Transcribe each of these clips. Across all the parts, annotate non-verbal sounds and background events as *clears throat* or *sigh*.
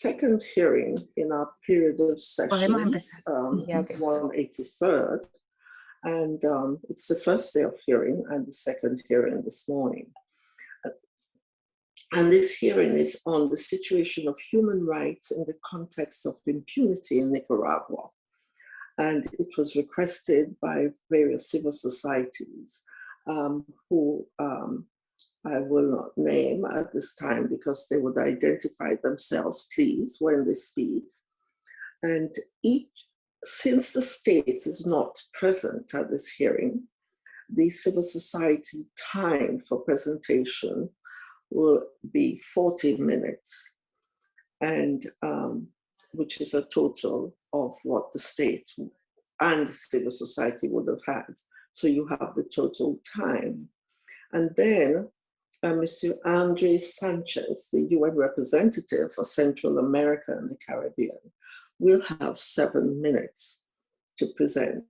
second hearing in our period of sessions, um, Yeah, okay. 183rd. And um, it's the first day of hearing and the second hearing this morning. And this hearing is on the situation of human rights in the context of impunity in Nicaragua. And it was requested by various civil societies um, who um, I will not name at this time because they would identify themselves, please, when they speak. And each, since the state is not present at this hearing, the civil society time for presentation will be 40 minutes, and um, which is a total of what the state and civil society would have had. So you have the total time. And then uh, Mr. Andres Sanchez, the UN representative for Central America and the Caribbean, will have seven minutes to present.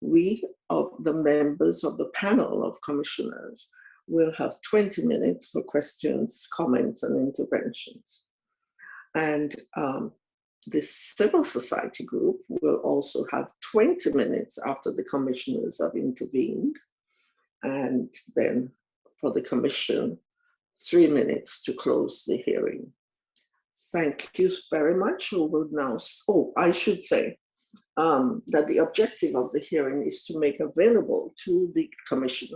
We, of the members of the panel of commissioners, will have 20 minutes for questions, comments, and interventions. And um, the civil society group will also have 20 minutes after the commissioners have intervened. And then for the commission, three minutes to close the hearing. Thank you very much. We will now, oh, I should say um, that the objective of the hearing is to make available to the commission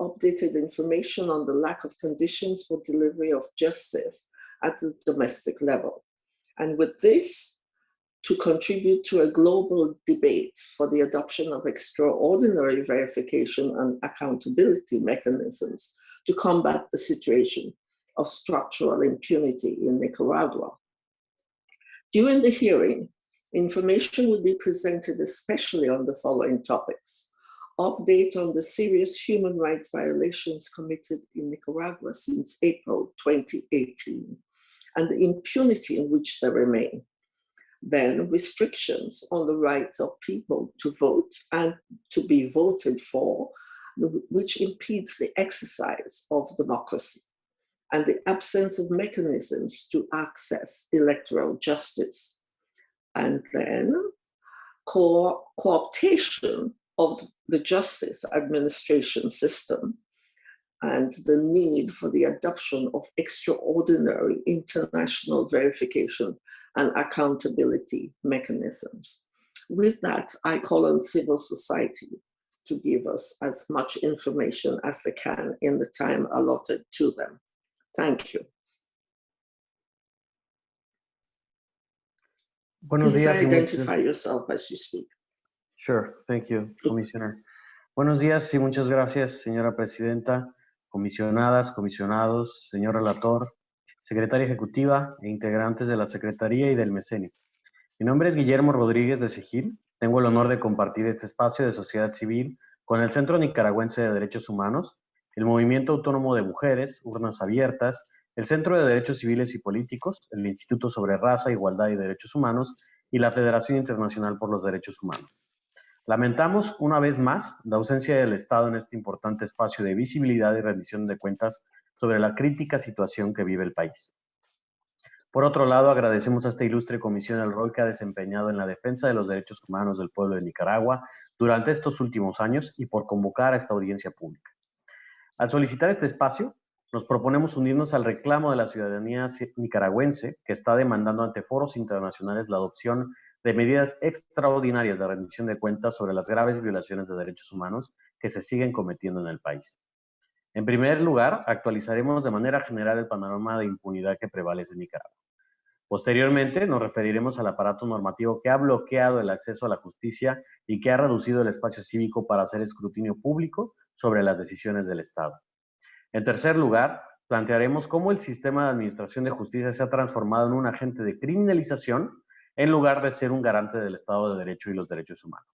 updated information on the lack of conditions for delivery of justice at the domestic level. And with this, to contribute to a global debate for the adoption of extraordinary verification and accountability mechanisms to combat the situation of structural impunity in Nicaragua. During the hearing, information will be presented especially on the following topics. Update on the serious human rights violations committed in Nicaragua since April 2018 and the impunity in which they remain. Then restrictions on the rights of people to vote and to be voted for, which impedes the exercise of democracy and the absence of mechanisms to access electoral justice. And then co cooptation of the justice administration system and the need for the adoption of extraordinary international verification and accountability mechanisms. With that, I call on civil society to give us as much information as they can in the time allotted to them. Thank you. Buenos Please días. identify yourself as you speak. Sure, thank you, Commissioner. Buenos días y muchas gracias, señora presidenta, comisionadas, comisionados, señor relator, secretaria ejecutiva e integrantes de la Secretaría y del Mecenio. Mi nombre es Guillermo Rodríguez de Segil. Tengo el honor de compartir este espacio de sociedad civil con el Centro Nicaragüense de Derechos Humanos, el Movimiento Autónomo de Mujeres, Urnas Abiertas, el Centro de Derechos Civiles y Políticos, el Instituto sobre Raza, Igualdad y Derechos Humanos y la Federación Internacional por los Derechos Humanos. Lamentamos una vez más la ausencia del Estado en este importante espacio de visibilidad y rendición de cuentas sobre la crítica situación que vive el país. Por otro lado, agradecemos a esta ilustre comisión el rol que ha desempeñado en la defensa de los derechos humanos del pueblo de Nicaragua durante estos últimos años y por convocar a esta audiencia pública. Al solicitar este espacio, nos proponemos unirnos al reclamo de la ciudadanía nicaragüense que está demandando ante foros internacionales la adopción de medidas extraordinarias de rendición de cuentas sobre las graves violaciones de derechos humanos que se siguen cometiendo en el país. En primer lugar, actualizaremos de manera general el panorama de impunidad que prevalece en Nicaragua. Posteriormente, nos referiremos al aparato normativo que ha bloqueado el acceso a la justicia y que ha reducido el espacio cívico para hacer escrutinio público sobre las decisiones del Estado. En tercer lugar, plantearemos cómo el sistema de administración de justicia se ha transformado en un agente de criminalización en lugar de ser un garante del Estado de Derecho y los derechos humanos.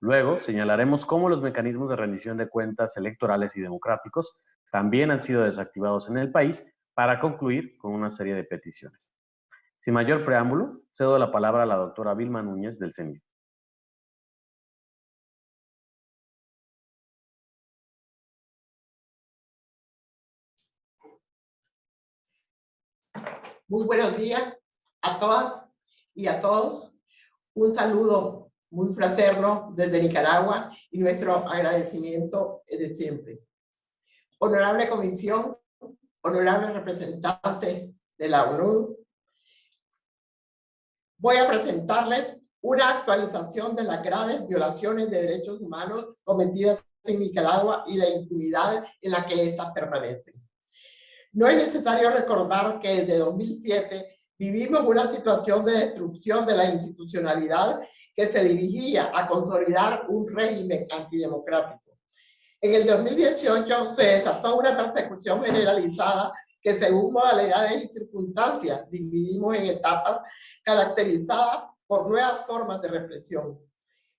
Luego, señalaremos cómo los mecanismos de rendición de cuentas electorales y democráticos también han sido desactivados en el país para concluir con una serie de peticiones. Sin mayor preámbulo, cedo la palabra a la doctora Vilma Núñez del CENI. Muy buenos días A todas y a todos, un saludo muy fraterno desde Nicaragua y nuestro agradecimiento de siempre. Honorable Comisión, honorable representante de la ONU, voy a presentarles una actualización de las graves violaciones de derechos humanos cometidas en Nicaragua y la impunidad en la que éstas permanecen. No es necesario recordar que desde 2007 vivimos una situación de destrucción de la institucionalidad que se dirigía a consolidar un régimen antidemocrático. En el 2018 se desató una persecución generalizada que según modalidades y circunstancias dividimos en etapas caracterizadas por nuevas formas de represión.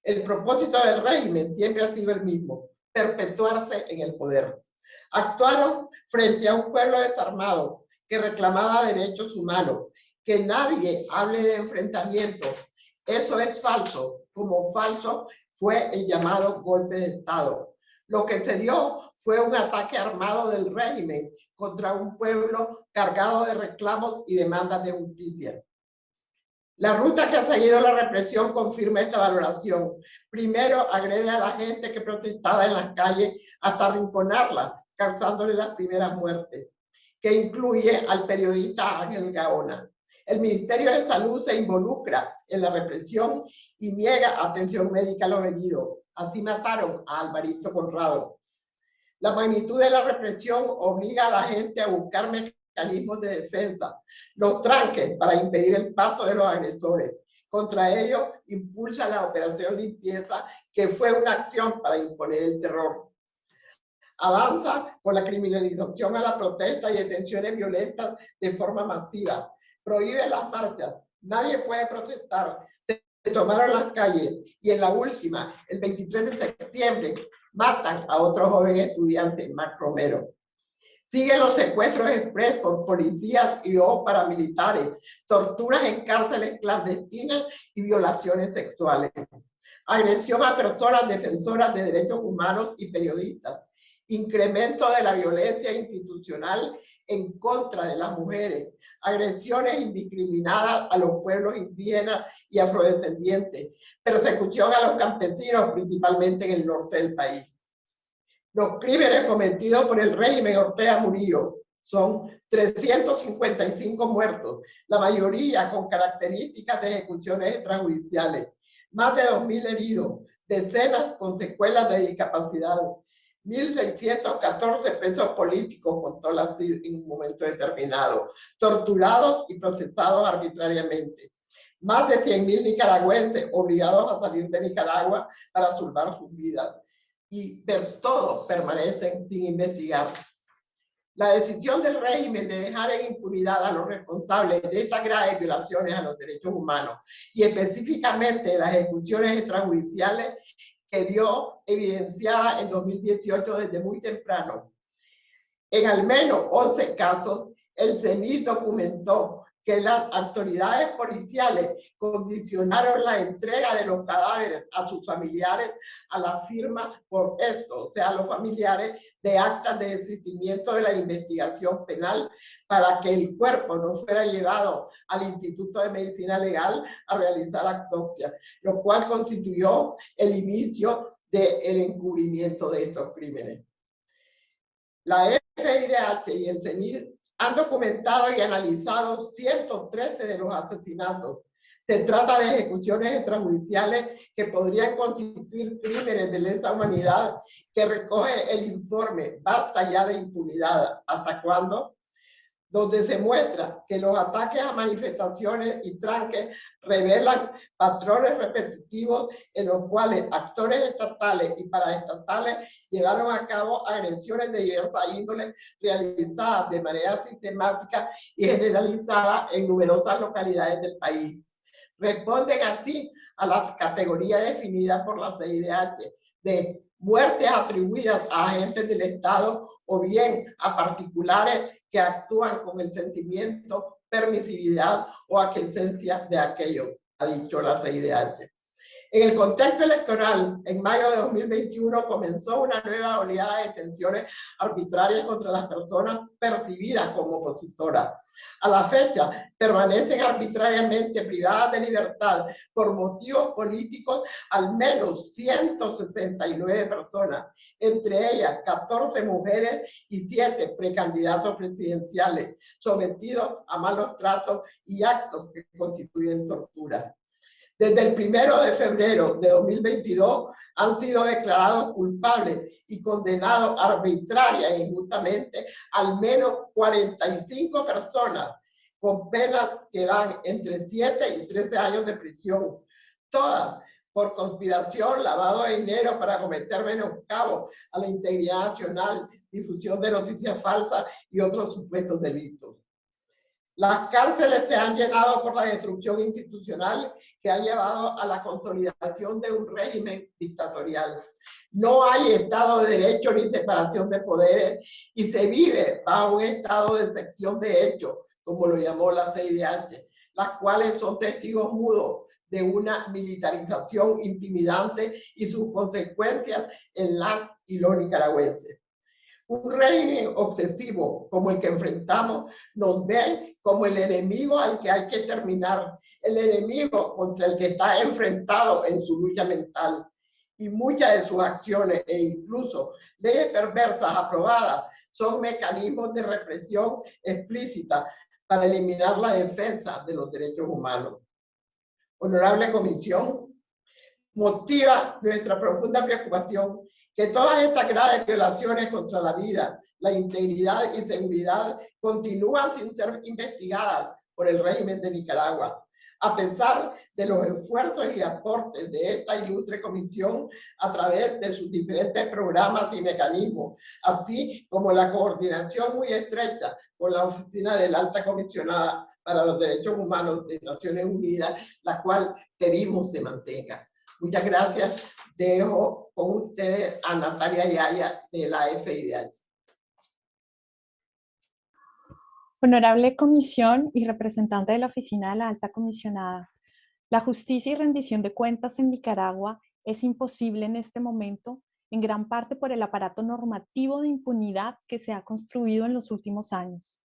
El propósito del régimen siempre ha sido el mismo, perpetuarse en el poder. Actuaron frente a un pueblo desarmado que reclamaba derechos humanos, que nadie hable de enfrentamiento. Eso es falso, como falso fue el llamado golpe de Estado. Lo que se dio fue un ataque armado del régimen contra un pueblo cargado de reclamos y demandas de justicia. La ruta que ha seguido la represión confirma esta valoración. Primero, agrede a la gente que protestaba en las calles hasta arrinconarla, causándole las primeras muertes, que incluye al periodista Ángel Gaona. El Ministerio de Salud se involucra en la represión y niega atención médica a los heridos. Así mataron a Alvarito Conrado. La magnitud de la represión obliga a la gente a buscar mecanismos de defensa, los tranques para impedir el paso de los agresores. Contra ellos impulsa la operación limpieza, que fue una acción para imponer el terror. Avanza con la criminalización a la protesta y detenciones violentas de forma masiva. Prohíbe las marchas. Nadie puede protestar. Tomaron las calles y en la última, el 23 de septiembre, matan a otro joven estudiante, Mac Romero. Siguen los secuestros express por policías y o paramilitares, torturas en cárceles clandestinas y violaciones sexuales. Agresión a personas defensoras de derechos humanos y periodistas. Incremento de la violencia institucional en contra de las mujeres. Agresiones indiscriminadas a los pueblos indígenas y afrodescendientes. Persecución a los campesinos, principalmente en el norte del país los crímenes cometidos por el régimen Ortega Murillo son 355 muertos, la mayoría con características de ejecuciones extrajudiciales, más de 2.000 heridos, decenas con secuelas de discapacidad, 1.614 presos políticos, contó la CIR en un momento determinado, torturados y procesados arbitrariamente. Más de 100.000 nicaragüenses obligados a salir de Nicaragua para salvar sus vidas y todos permanecen sin investigar. La decisión del régimen de dejar en impunidad a los responsables de estas graves violaciones a los derechos humanos y específicamente las ejecuciones extrajudiciales que dio evidenciada en 2018 desde muy temprano. En al menos 11 casos, el CENI documentó que las autoridades policiales condicionaron la entrega de los cadáveres a sus familiares a la firma por esto, o sea, los familiares de actas de desistimiento de la investigación penal para que el cuerpo no fuera llevado al Instituto de Medicina Legal a realizar autopsia, lo cual constituyó el inicio del encubrimiento de estos crímenes. La FIDH y el CENIR han documentado y analizado 113 de los asesinatos. Se trata de ejecuciones extrajudiciales que podrían constituir crímenes de lesa humanidad que recoge el informe Basta ya de impunidad. ¿Hasta cuándo? Donde se muestra que los ataques a manifestaciones y tranques revelan patrones repetitivos en los cuales actores estatales y paraestatales llevaron a cabo agresiones de diversa índole realizadas de manera sistemática y generalizada en numerosas localidades del país. Responden así a las categorías definidas por la CIDH de muertes atribuidas a agentes del Estado o bien a particulares que actúan con el sentimiento, permisividad o aquiescencia de aquello, ha dicho la CIDH. En el contexto electoral, en mayo de 2021 comenzó una nueva oleada de detenciones arbitrarias contra las personas percibidas como opositoras. A la fecha, permanecen arbitrariamente privadas de libertad por motivos políticos al menos 169 personas, entre ellas 14 mujeres y 7 precandidatos presidenciales, sometidos a malos tratos y actos que constituyen tortura. Desde el primero de febrero de 2022 han sido declarados culpables y condenados arbitraria e injustamente al menos 45 personas con penas que van entre 7 y 13 años de prisión, todas por conspiración, lavado de dinero para cometer menoscabo a la integridad nacional, difusión de noticias falsas y otros supuestos delitos. Las cárceles se han llenado por la destrucción institucional que ha llevado a la consolidación de un régimen dictatorial. No hay Estado de Derecho ni separación de poderes y se vive bajo un estado de sección de hechos, como lo llamó la CIDH, las cuales son testigos mudos de una militarización intimidante y sus consecuencias en las y los nicaragüenses. Un régimen obsesivo como el que enfrentamos nos ve como el enemigo al que hay que terminar, el enemigo contra el que está enfrentado en su lucha mental. Y muchas de sus acciones e incluso leyes perversas aprobadas son mecanismos de represión explícita para eliminar la defensa de los derechos humanos. Honorable Comisión, motiva nuestra profunda preocupación que todas estas graves violaciones contra la vida, la integridad y seguridad continúan sin ser investigadas por el régimen de Nicaragua, a pesar de los esfuerzos y aportes de esta ilustre comisión a través de sus diferentes programas y mecanismos, así como la coordinación muy estrecha con la Oficina de la Alta Comisionada para los Derechos Humanos de Naciones Unidas, la cual pedimos se mantenga. Muchas gracias. Dejo con ustedes a Natalia Yaya de la FIDH. Honorable Comisión y representante de la Oficina de la Alta Comisionada, la justicia y rendición de cuentas en Nicaragua es imposible en este momento, en gran parte por el aparato normativo de impunidad que se ha construido en los últimos años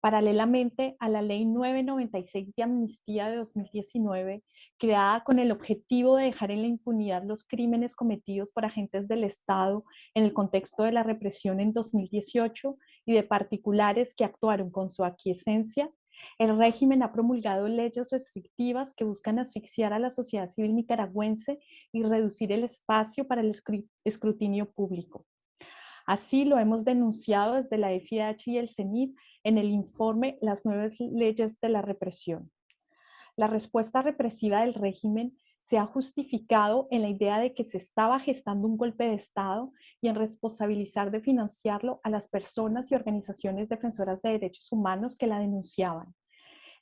paralelamente a la Ley 996 de Amnistía de 2019, creada con el objetivo de dejar en la impunidad los crímenes cometidos por agentes del Estado en el contexto de la represión en 2018 y de particulares que actuaron con su aquiescencia, el régimen ha promulgado leyes restrictivas que buscan asfixiar a la sociedad civil nicaragüense y reducir el espacio para el escrutinio público. Así lo hemos denunciado desde la FIDH y el CENID en el informe Las nuevas leyes de la represión. La respuesta represiva del régimen se ha justificado en la idea de que se estaba gestando un golpe de Estado y en responsabilizar de financiarlo a las personas y organizaciones defensoras de derechos humanos que la denunciaban.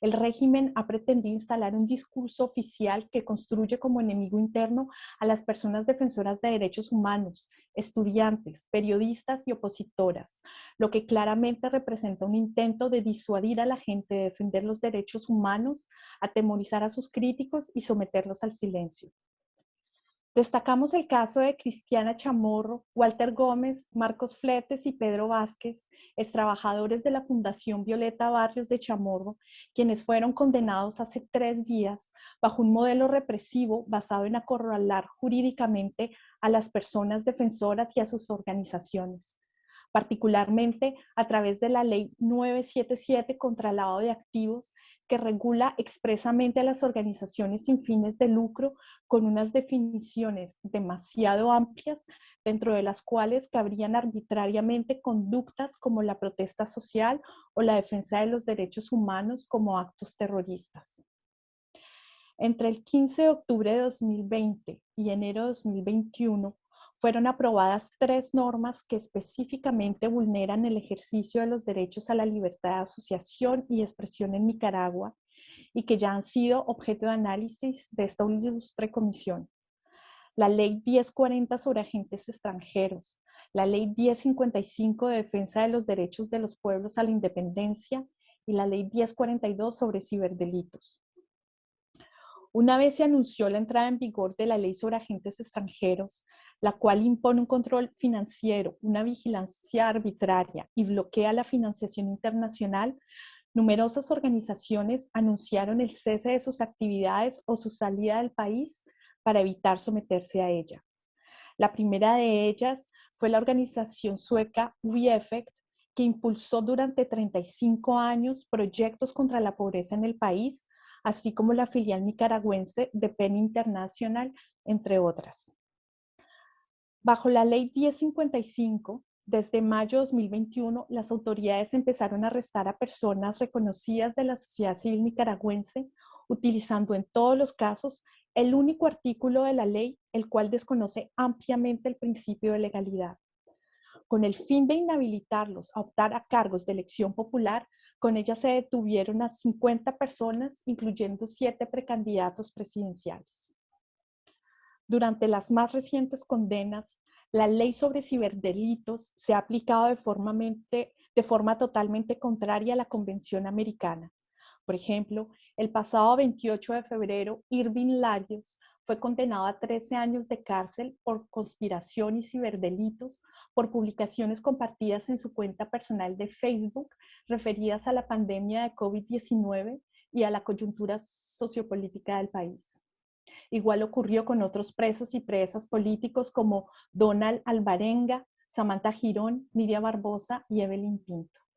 El régimen ha pretendido instalar un discurso oficial que construye como enemigo interno a las personas defensoras de derechos humanos, estudiantes, periodistas y opositoras, lo que claramente representa un intento de disuadir a la gente de defender los derechos humanos, atemorizar a sus críticos y someterlos al silencio. Destacamos el caso de Cristiana Chamorro, Walter Gómez, Marcos Fletes y Pedro Vázquez, trabajadores de la Fundación Violeta Barrios de Chamorro, quienes fueron condenados hace tres días bajo un modelo represivo basado en acorralar jurídicamente a las personas defensoras y a sus organizaciones particularmente a través de la Ley 977 contra el lavado de activos, que regula expresamente a las organizaciones sin fines de lucro con unas definiciones demasiado amplias, dentro de las cuales cabrían arbitrariamente conductas como la protesta social o la defensa de los derechos humanos como actos terroristas. Entre el 15 de octubre de 2020 y enero de 2021, fueron aprobadas tres normas que específicamente vulneran el ejercicio de los derechos a la libertad de asociación y expresión en Nicaragua y que ya han sido objeto de análisis de esta ilustre comisión. La Ley 1040 sobre agentes extranjeros, la Ley 1055 de defensa de los derechos de los pueblos a la independencia y la Ley 1042 sobre ciberdelitos. Una vez se anunció la entrada en vigor de la ley sobre agentes extranjeros, la cual impone un control financiero, una vigilancia arbitraria y bloquea la financiación internacional, numerosas organizaciones anunciaron el cese de sus actividades o su salida del país para evitar someterse a ella. La primera de ellas fue la organización sueca WeEffect, que impulsó durante 35 años proyectos contra la pobreza en el país, así como la filial nicaragüense de PEN International, entre otras. Bajo la ley 1055, desde mayo de 2021, las autoridades empezaron a arrestar a personas reconocidas de la sociedad civil nicaragüense, utilizando en todos los casos el único artículo de la ley, el cual desconoce ampliamente el principio de legalidad. Con el fin de inhabilitarlos a optar a cargos de elección popular, con ella se detuvieron a 50 personas, incluyendo siete precandidatos presidenciales. Durante las más recientes condenas, la ley sobre ciberdelitos se ha aplicado de forma, de forma totalmente contraria a la Convención Americana. Por ejemplo, el pasado 28 de febrero, Irving Larios fue condenado a 13 años de cárcel por conspiración y ciberdelitos por publicaciones compartidas en su cuenta personal de Facebook referidas a la pandemia de COVID-19 y a la coyuntura sociopolítica del país. Igual ocurrió con otros presos y presas políticos como Donald Alvarenga, Samantha Girón, Nidia Barbosa y Evelyn Pinto.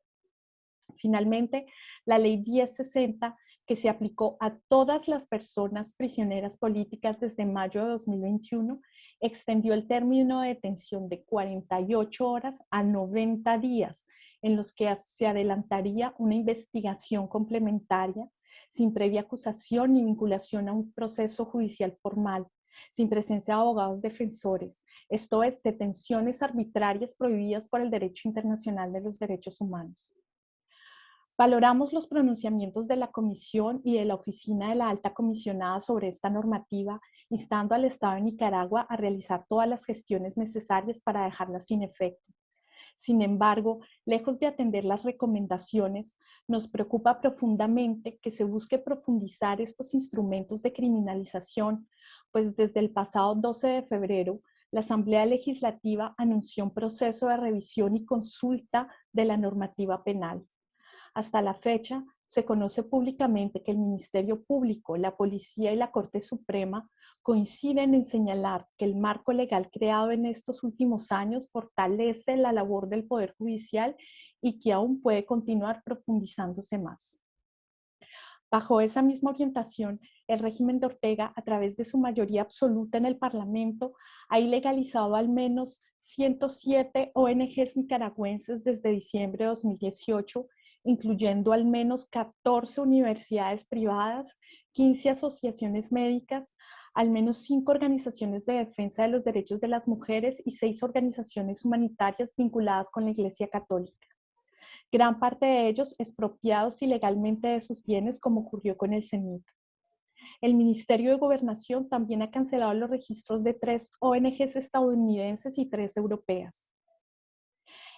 Finalmente, la ley 1060, que se aplicó a todas las personas prisioneras políticas desde mayo de 2021, extendió el término de detención de 48 horas a 90 días, en los que se adelantaría una investigación complementaria sin previa acusación ni vinculación a un proceso judicial formal, sin presencia de abogados defensores, esto es, detenciones arbitrarias prohibidas por el derecho internacional de los derechos humanos. Valoramos los pronunciamientos de la Comisión y de la Oficina de la Alta Comisionada sobre esta normativa, instando al Estado de Nicaragua a realizar todas las gestiones necesarias para dejarla sin efecto. Sin embargo, lejos de atender las recomendaciones, nos preocupa profundamente que se busque profundizar estos instrumentos de criminalización, pues desde el pasado 12 de febrero, la Asamblea Legislativa anunció un proceso de revisión y consulta de la normativa penal. Hasta la fecha, se conoce públicamente que el Ministerio Público, la Policía y la Corte Suprema coinciden en señalar que el marco legal creado en estos últimos años fortalece la labor del Poder Judicial y que aún puede continuar profundizándose más. Bajo esa misma orientación, el régimen de Ortega, a través de su mayoría absoluta en el Parlamento, ha ilegalizado al menos 107 ONGs nicaragüenses desde diciembre de 2018, incluyendo al menos 14 universidades privadas, 15 asociaciones médicas, al menos cinco organizaciones de defensa de los derechos de las mujeres y seis organizaciones humanitarias vinculadas con la Iglesia Católica. Gran parte de ellos expropiados ilegalmente de sus bienes, como ocurrió con el CENIT. El Ministerio de Gobernación también ha cancelado los registros de tres ONGs estadounidenses y tres europeas.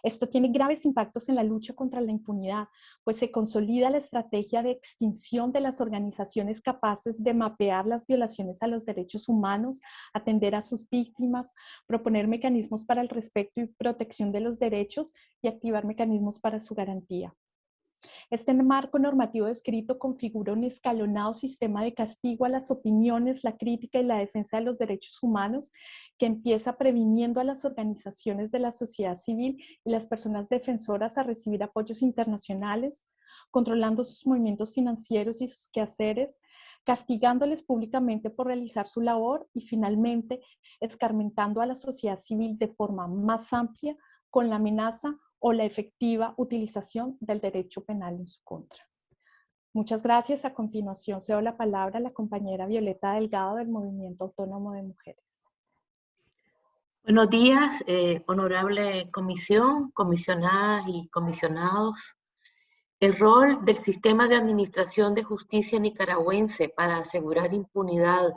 Esto tiene graves impactos en la lucha contra la impunidad, pues se consolida la estrategia de extinción de las organizaciones capaces de mapear las violaciones a los derechos humanos, atender a sus víctimas, proponer mecanismos para el respeto y protección de los derechos y activar mecanismos para su garantía. Este marco normativo descrito configura un escalonado sistema de castigo a las opiniones, la crítica y la defensa de los derechos humanos que empieza previniendo a las organizaciones de la sociedad civil y las personas defensoras a recibir apoyos internacionales, controlando sus movimientos financieros y sus quehaceres, castigándoles públicamente por realizar su labor y finalmente escarmentando a la sociedad civil de forma más amplia con la amenaza o la efectiva utilización del derecho penal en su contra. Muchas gracias. A continuación cedo la palabra a la compañera Violeta Delgado del Movimiento Autónomo de Mujeres. Buenos días, eh, honorable comisión, comisionadas y comisionados. El rol del sistema de administración de justicia nicaragüense para asegurar impunidad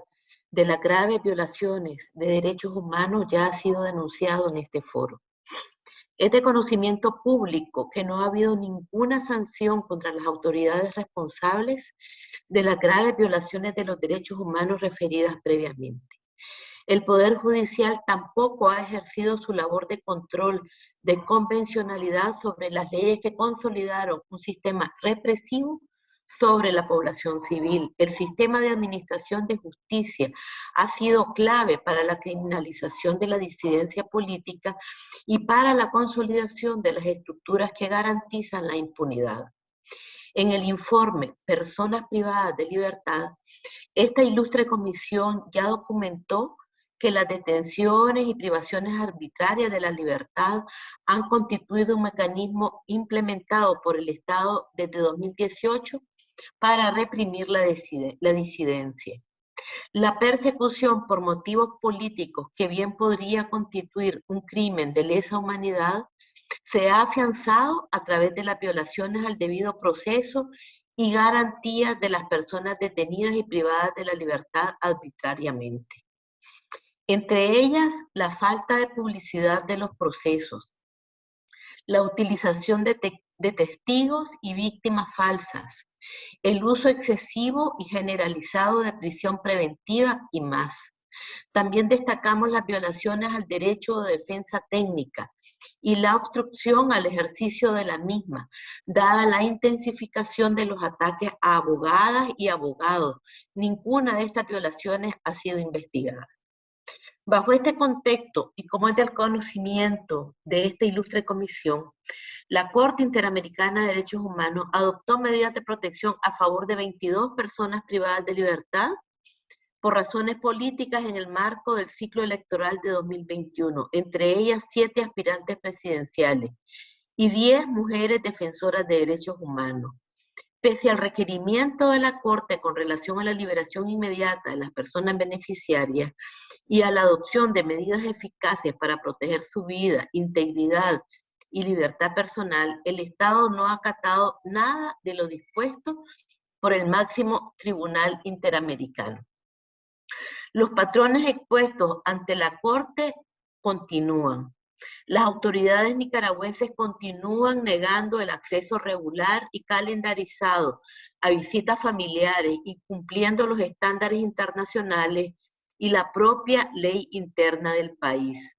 de las graves violaciones de derechos humanos ya ha sido denunciado en este foro. Es de conocimiento público que no ha habido ninguna sanción contra las autoridades responsables de las graves violaciones de los derechos humanos referidas previamente. El Poder Judicial tampoco ha ejercido su labor de control de convencionalidad sobre las leyes que consolidaron un sistema represivo sobre la población civil. El sistema de administración de justicia ha sido clave para la criminalización de la disidencia política y para la consolidación de las estructuras que garantizan la impunidad. En el informe Personas privadas de libertad, esta ilustre comisión ya documentó que las detenciones y privaciones arbitrarias de la libertad han constituido un mecanismo implementado por el Estado desde 2018 para reprimir la, disidencia. La persecución por motivos políticos, que bien podría constituir un crimen de lesa humanidad, se ha afianzado a través de las violaciones al debido proceso y garantías de las personas detenidas y privadas de la libertad arbitrariamente entre ellas la falta de publicidad de los procesos, la utilización de, testigos y víctimas falsas, el uso excesivo y generalizado de prisión preventiva y más. También destacamos las violaciones al derecho de defensa técnica y la obstrucción al ejercicio de la misma, dada la intensificación de los ataques a abogadas y abogados. Ninguna de estas violaciones ha sido investigada. Bajo este contexto y como es del conocimiento de esta ilustre comisión, la Corte Interamericana de Derechos Humanos adoptó medidas de protección a favor de 22 personas privadas de libertad por razones políticas en el marco del ciclo electoral de 2021, entre ellas siete aspirantes presidenciales y 10 mujeres defensoras de derechos humanos. Pese al requerimiento de la Corte con relación a la liberación inmediata de las personas beneficiarias y a la adopción de medidas eficaces para proteger su vida, integridad y libertad personal, el Estado no ha acatado nada de lo dispuesto por el máximo tribunal interamericano. Los patrones expuestos ante la Corte continúan. Las autoridades nicaragüenses continúan negando el acceso regular y calendarizado a visitas familiares, incumpliendo los estándares internacionales y la propia ley interna del país.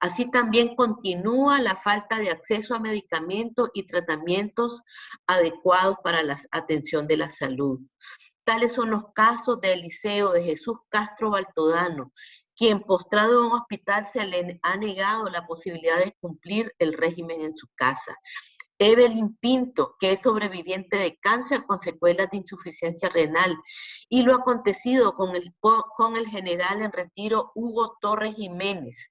Así también continúa la falta de acceso a medicamentos y tratamientos adecuados para la atención de la salud. Tales son los casos de Eliseo de Jesús Castro Baltodano, quien postrado en un hospital se le ha negado la posibilidad de cumplir el régimen en su casa. Evelyn Pinto, que es sobreviviente de cáncer con secuelas de insuficiencia renal, y lo acontecido con el, con el general en retiro Hugo Torres Jiménez,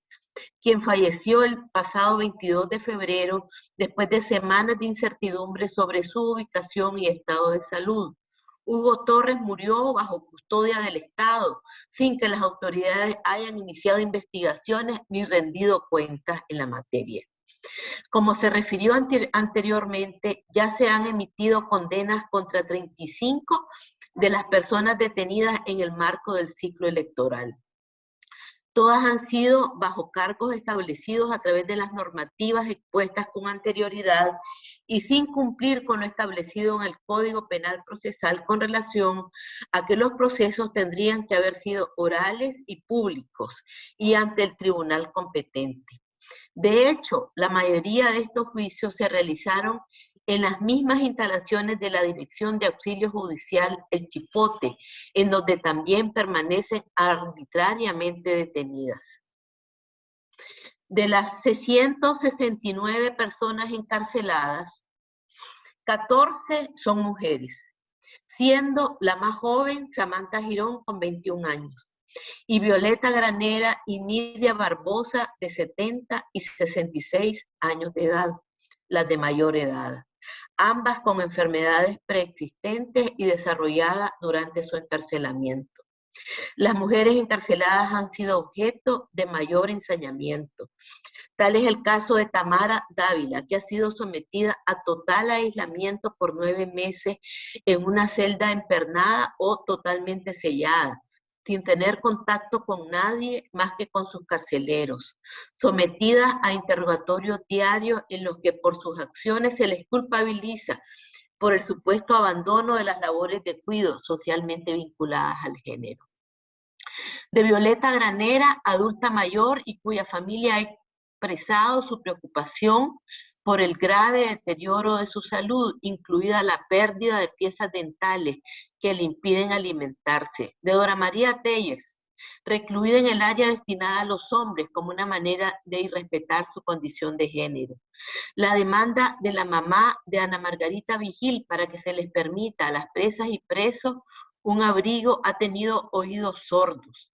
quien falleció el pasado 22 de febrero después de semanas de incertidumbre sobre su ubicación y estado de salud. Hugo Torres murió bajo custodia del Estado, sin que las autoridades hayan iniciado investigaciones ni rendido cuentas en la materia. Como se refirió anteriormente, ya se han emitido condenas contra 35 de las personas detenidas en el marco del ciclo electoral. Todas han sido bajo cargos establecidos a través de las normativas expuestas con anterioridad y sin cumplir con lo establecido en el Código Penal Procesal con relación a que los procesos tendrían que haber sido orales y públicos y ante el tribunal competente. De hecho, la mayoría de estos juicios se realizaron en las mismas instalaciones de la Dirección de Auxilio Judicial El Chipote, en donde también permanecen arbitrariamente detenidas. De las 669 personas encarceladas, 14 son mujeres, siendo la más joven Samantha Girón con 21 años y Violeta Granera y Nidia Barbosa de 70 y 66 años de edad, las de mayor edad ambas con enfermedades preexistentes y desarrolladas durante su encarcelamiento. Las mujeres encarceladas han sido objeto de mayor ensañamiento. Tal es el caso de Tamara Dávila, que ha sido sometida a total aislamiento por nueve meses en una celda empernada o totalmente sellada, sin tener contacto con nadie más que con sus carceleros, sometidas a interrogatorios diarios en los que por sus acciones se les culpabiliza por el supuesto abandono de las labores de cuidado socialmente vinculadas al género. De Violeta Granera, adulta mayor y cuya familia ha expresado su preocupación por el grave deterioro de su salud, incluida la pérdida de piezas dentales que le impiden alimentarse. De Dora María Telles, recluida en el área destinada a los hombres como una manera de irrespetar su condición de género. La demanda de la mamá de Ana Margarita Vigil para que se les permita a las presas y presos un abrigo ha tenido oídos sordos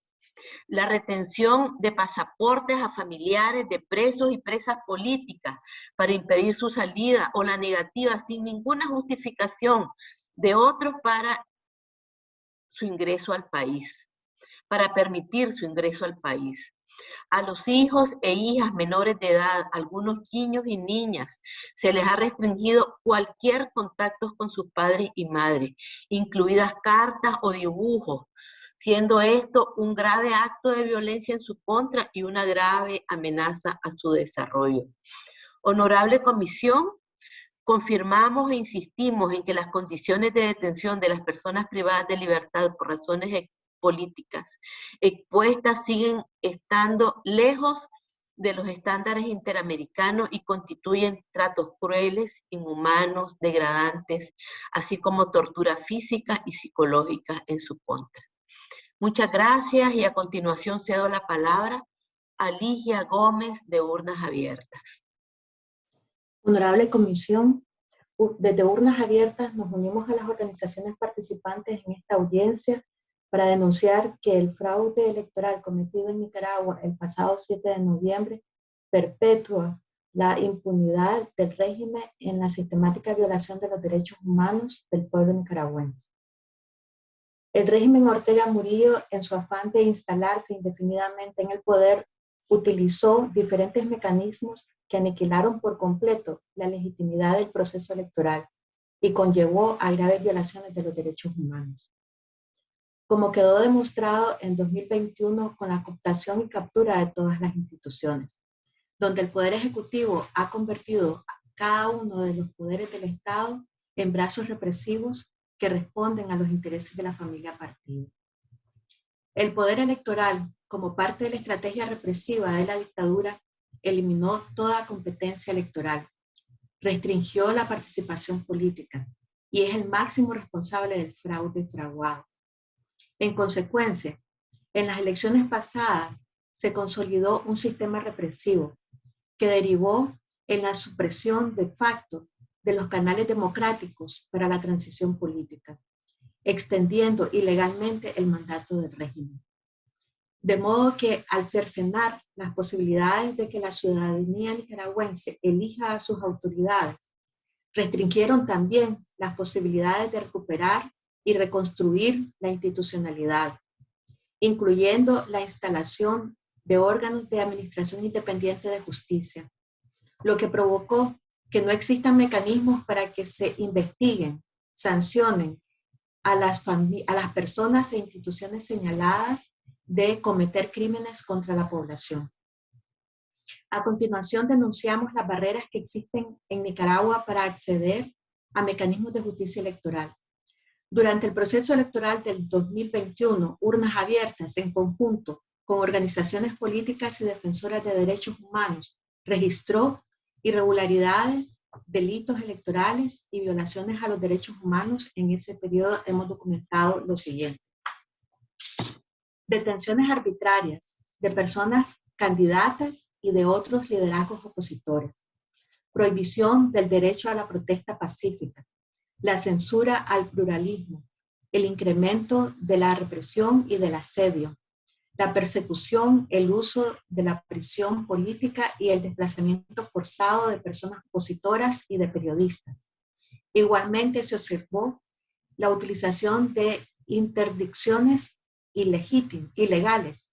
la retención de pasaportes a familiares de presos y presas políticas para impedir su salida o la negativa sin ninguna justificación de otros para su ingreso al país, para permitir su ingreso al país. A los hijos e hijas menores de edad, algunos niños y niñas, se les ha restringido cualquier contacto con sus padres y madres, incluidas cartas o dibujos, siendo esto un grave acto de violencia en su contra y una grave amenaza a su desarrollo. Honorable Comisión, confirmamos e insistimos en que las condiciones de detención de las personas privadas de libertad por razones políticas expuestas siguen estando lejos de los estándares interamericanos y constituyen tratos crueles, inhumanos, degradantes, así como tortura física y psicológica en su contra. Muchas gracias y a continuación cedo la palabra a Ligia Gómez de Urnas Abiertas. Honorable Comisión, desde Urnas Abiertas nos unimos a las organizaciones participantes en esta audiencia para denunciar que el fraude electoral cometido en Nicaragua el pasado 7 de noviembre perpetúa la impunidad del régimen en la sistemática violación de los derechos humanos del pueblo nicaragüense. El régimen Ortega Murillo, en su afán de instalarse indefinidamente en el poder, utilizó diferentes mecanismos que aniquilaron por completo la legitimidad del proceso electoral y conllevó a graves violaciones de los derechos humanos. Como quedó demostrado en 2021 con la cooptación y captura de todas las instituciones, donde el Poder Ejecutivo ha convertido a cada uno de los poderes del Estado en brazos represivos que responden a los intereses de la familia partido. El poder electoral, como parte de la estrategia represiva de la dictadura, eliminó toda competencia electoral, restringió la participación política y es el máximo responsable del fraude fraguado. En consecuencia, en las elecciones pasadas se consolidó un sistema represivo que derivó en la supresión de facto de los canales democráticos para la transición política, extendiendo ilegalmente el mandato del régimen. De modo que al cercenar las posibilidades de que la ciudadanía nicaragüense elija a sus autoridades, restringieron también las posibilidades de recuperar y reconstruir la institucionalidad, incluyendo la instalación de órganos de administración independiente de justicia, lo que provocó que no existan mecanismos para que se investiguen, sancionen a las, a las personas e instituciones señaladas de cometer crímenes contra la población. A continuación denunciamos las barreras que existen en Nicaragua para acceder a mecanismos de justicia electoral. Durante el proceso electoral del 2021, urnas abiertas en conjunto con organizaciones políticas y defensoras de derechos humanos registró irregularidades, delitos electorales y violaciones a los derechos humanos, en ese periodo hemos documentado lo siguiente. Detenciones arbitrarias de personas candidatas y de otros liderazgos opositores. Prohibición del derecho a la protesta pacífica. La censura al pluralismo. El incremento de la represión y del asedio la persecución, el uso de la prisión política y el desplazamiento forzado de personas opositoras y de periodistas. Igualmente se observó la utilización de interdicciones ilegales,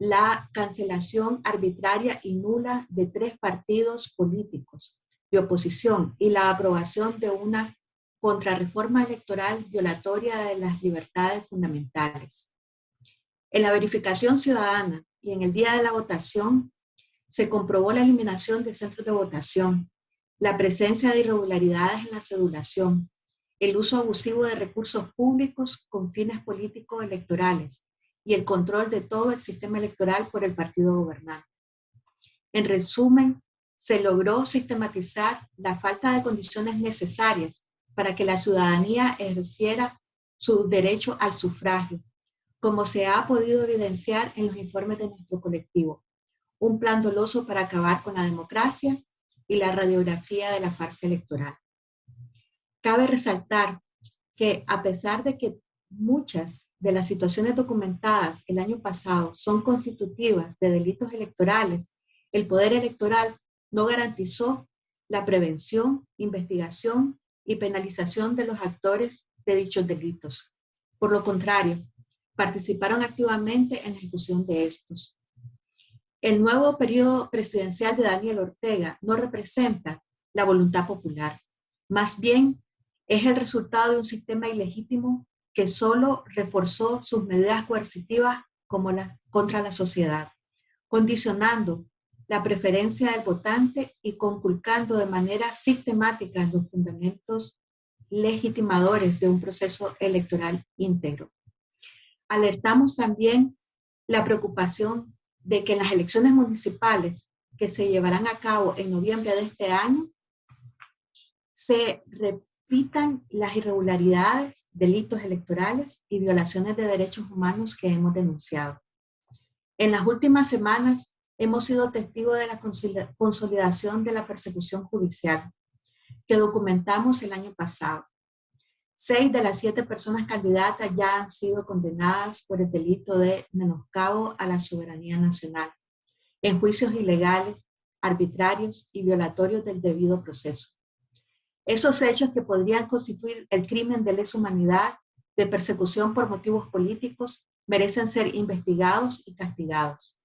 la cancelación arbitraria y nula de tres partidos políticos de oposición y la aprobación de una contrarreforma electoral violatoria de las libertades fundamentales. En la verificación ciudadana y en el día de la votación, se comprobó la eliminación de centros de votación, la presencia de irregularidades en la cedulación, el uso abusivo de recursos públicos con fines políticos electorales y el control de todo el sistema electoral por el partido gobernante. En resumen, se logró sistematizar la falta de condiciones necesarias para que la ciudadanía ejerciera su derecho al sufragio, como se ha podido evidenciar en los informes de nuestro colectivo. Un plan doloso para acabar con la democracia y la radiografía de la farsa electoral. Cabe resaltar que a pesar de que muchas de las situaciones documentadas el año pasado son constitutivas de delitos electorales, el Poder Electoral no garantizó la prevención, investigación y penalización de los actores de dichos delitos. Por lo contrario, participaron activamente en la ejecución de estos. El nuevo periodo presidencial de Daniel Ortega no representa la voluntad popular. Más bien, es el resultado de un sistema ilegítimo que solo reforzó sus medidas coercitivas contra la sociedad, condicionando la preferencia del votante y conculcando de manera sistemática los fundamentos legitimadores de un proceso electoral íntegro. Alertamos también la preocupación de que en las elecciones municipales que se llevarán a cabo en noviembre de este año, se repitan las irregularidades, delitos electorales y violaciones de derechos humanos que hemos denunciado. En las últimas semanas hemos sido testigos de la consolidación de la persecución judicial que documentamos el año pasado. Seis de las siete personas candidatas ya han sido condenadas por el delito de menoscabo a la soberanía nacional, en juicios ilegales, arbitrarios y violatorios del debido proceso. Esos hechos que podrían constituir el crimen de lesa humanidad, de persecución por motivos políticos, merecen ser investigados y castigados.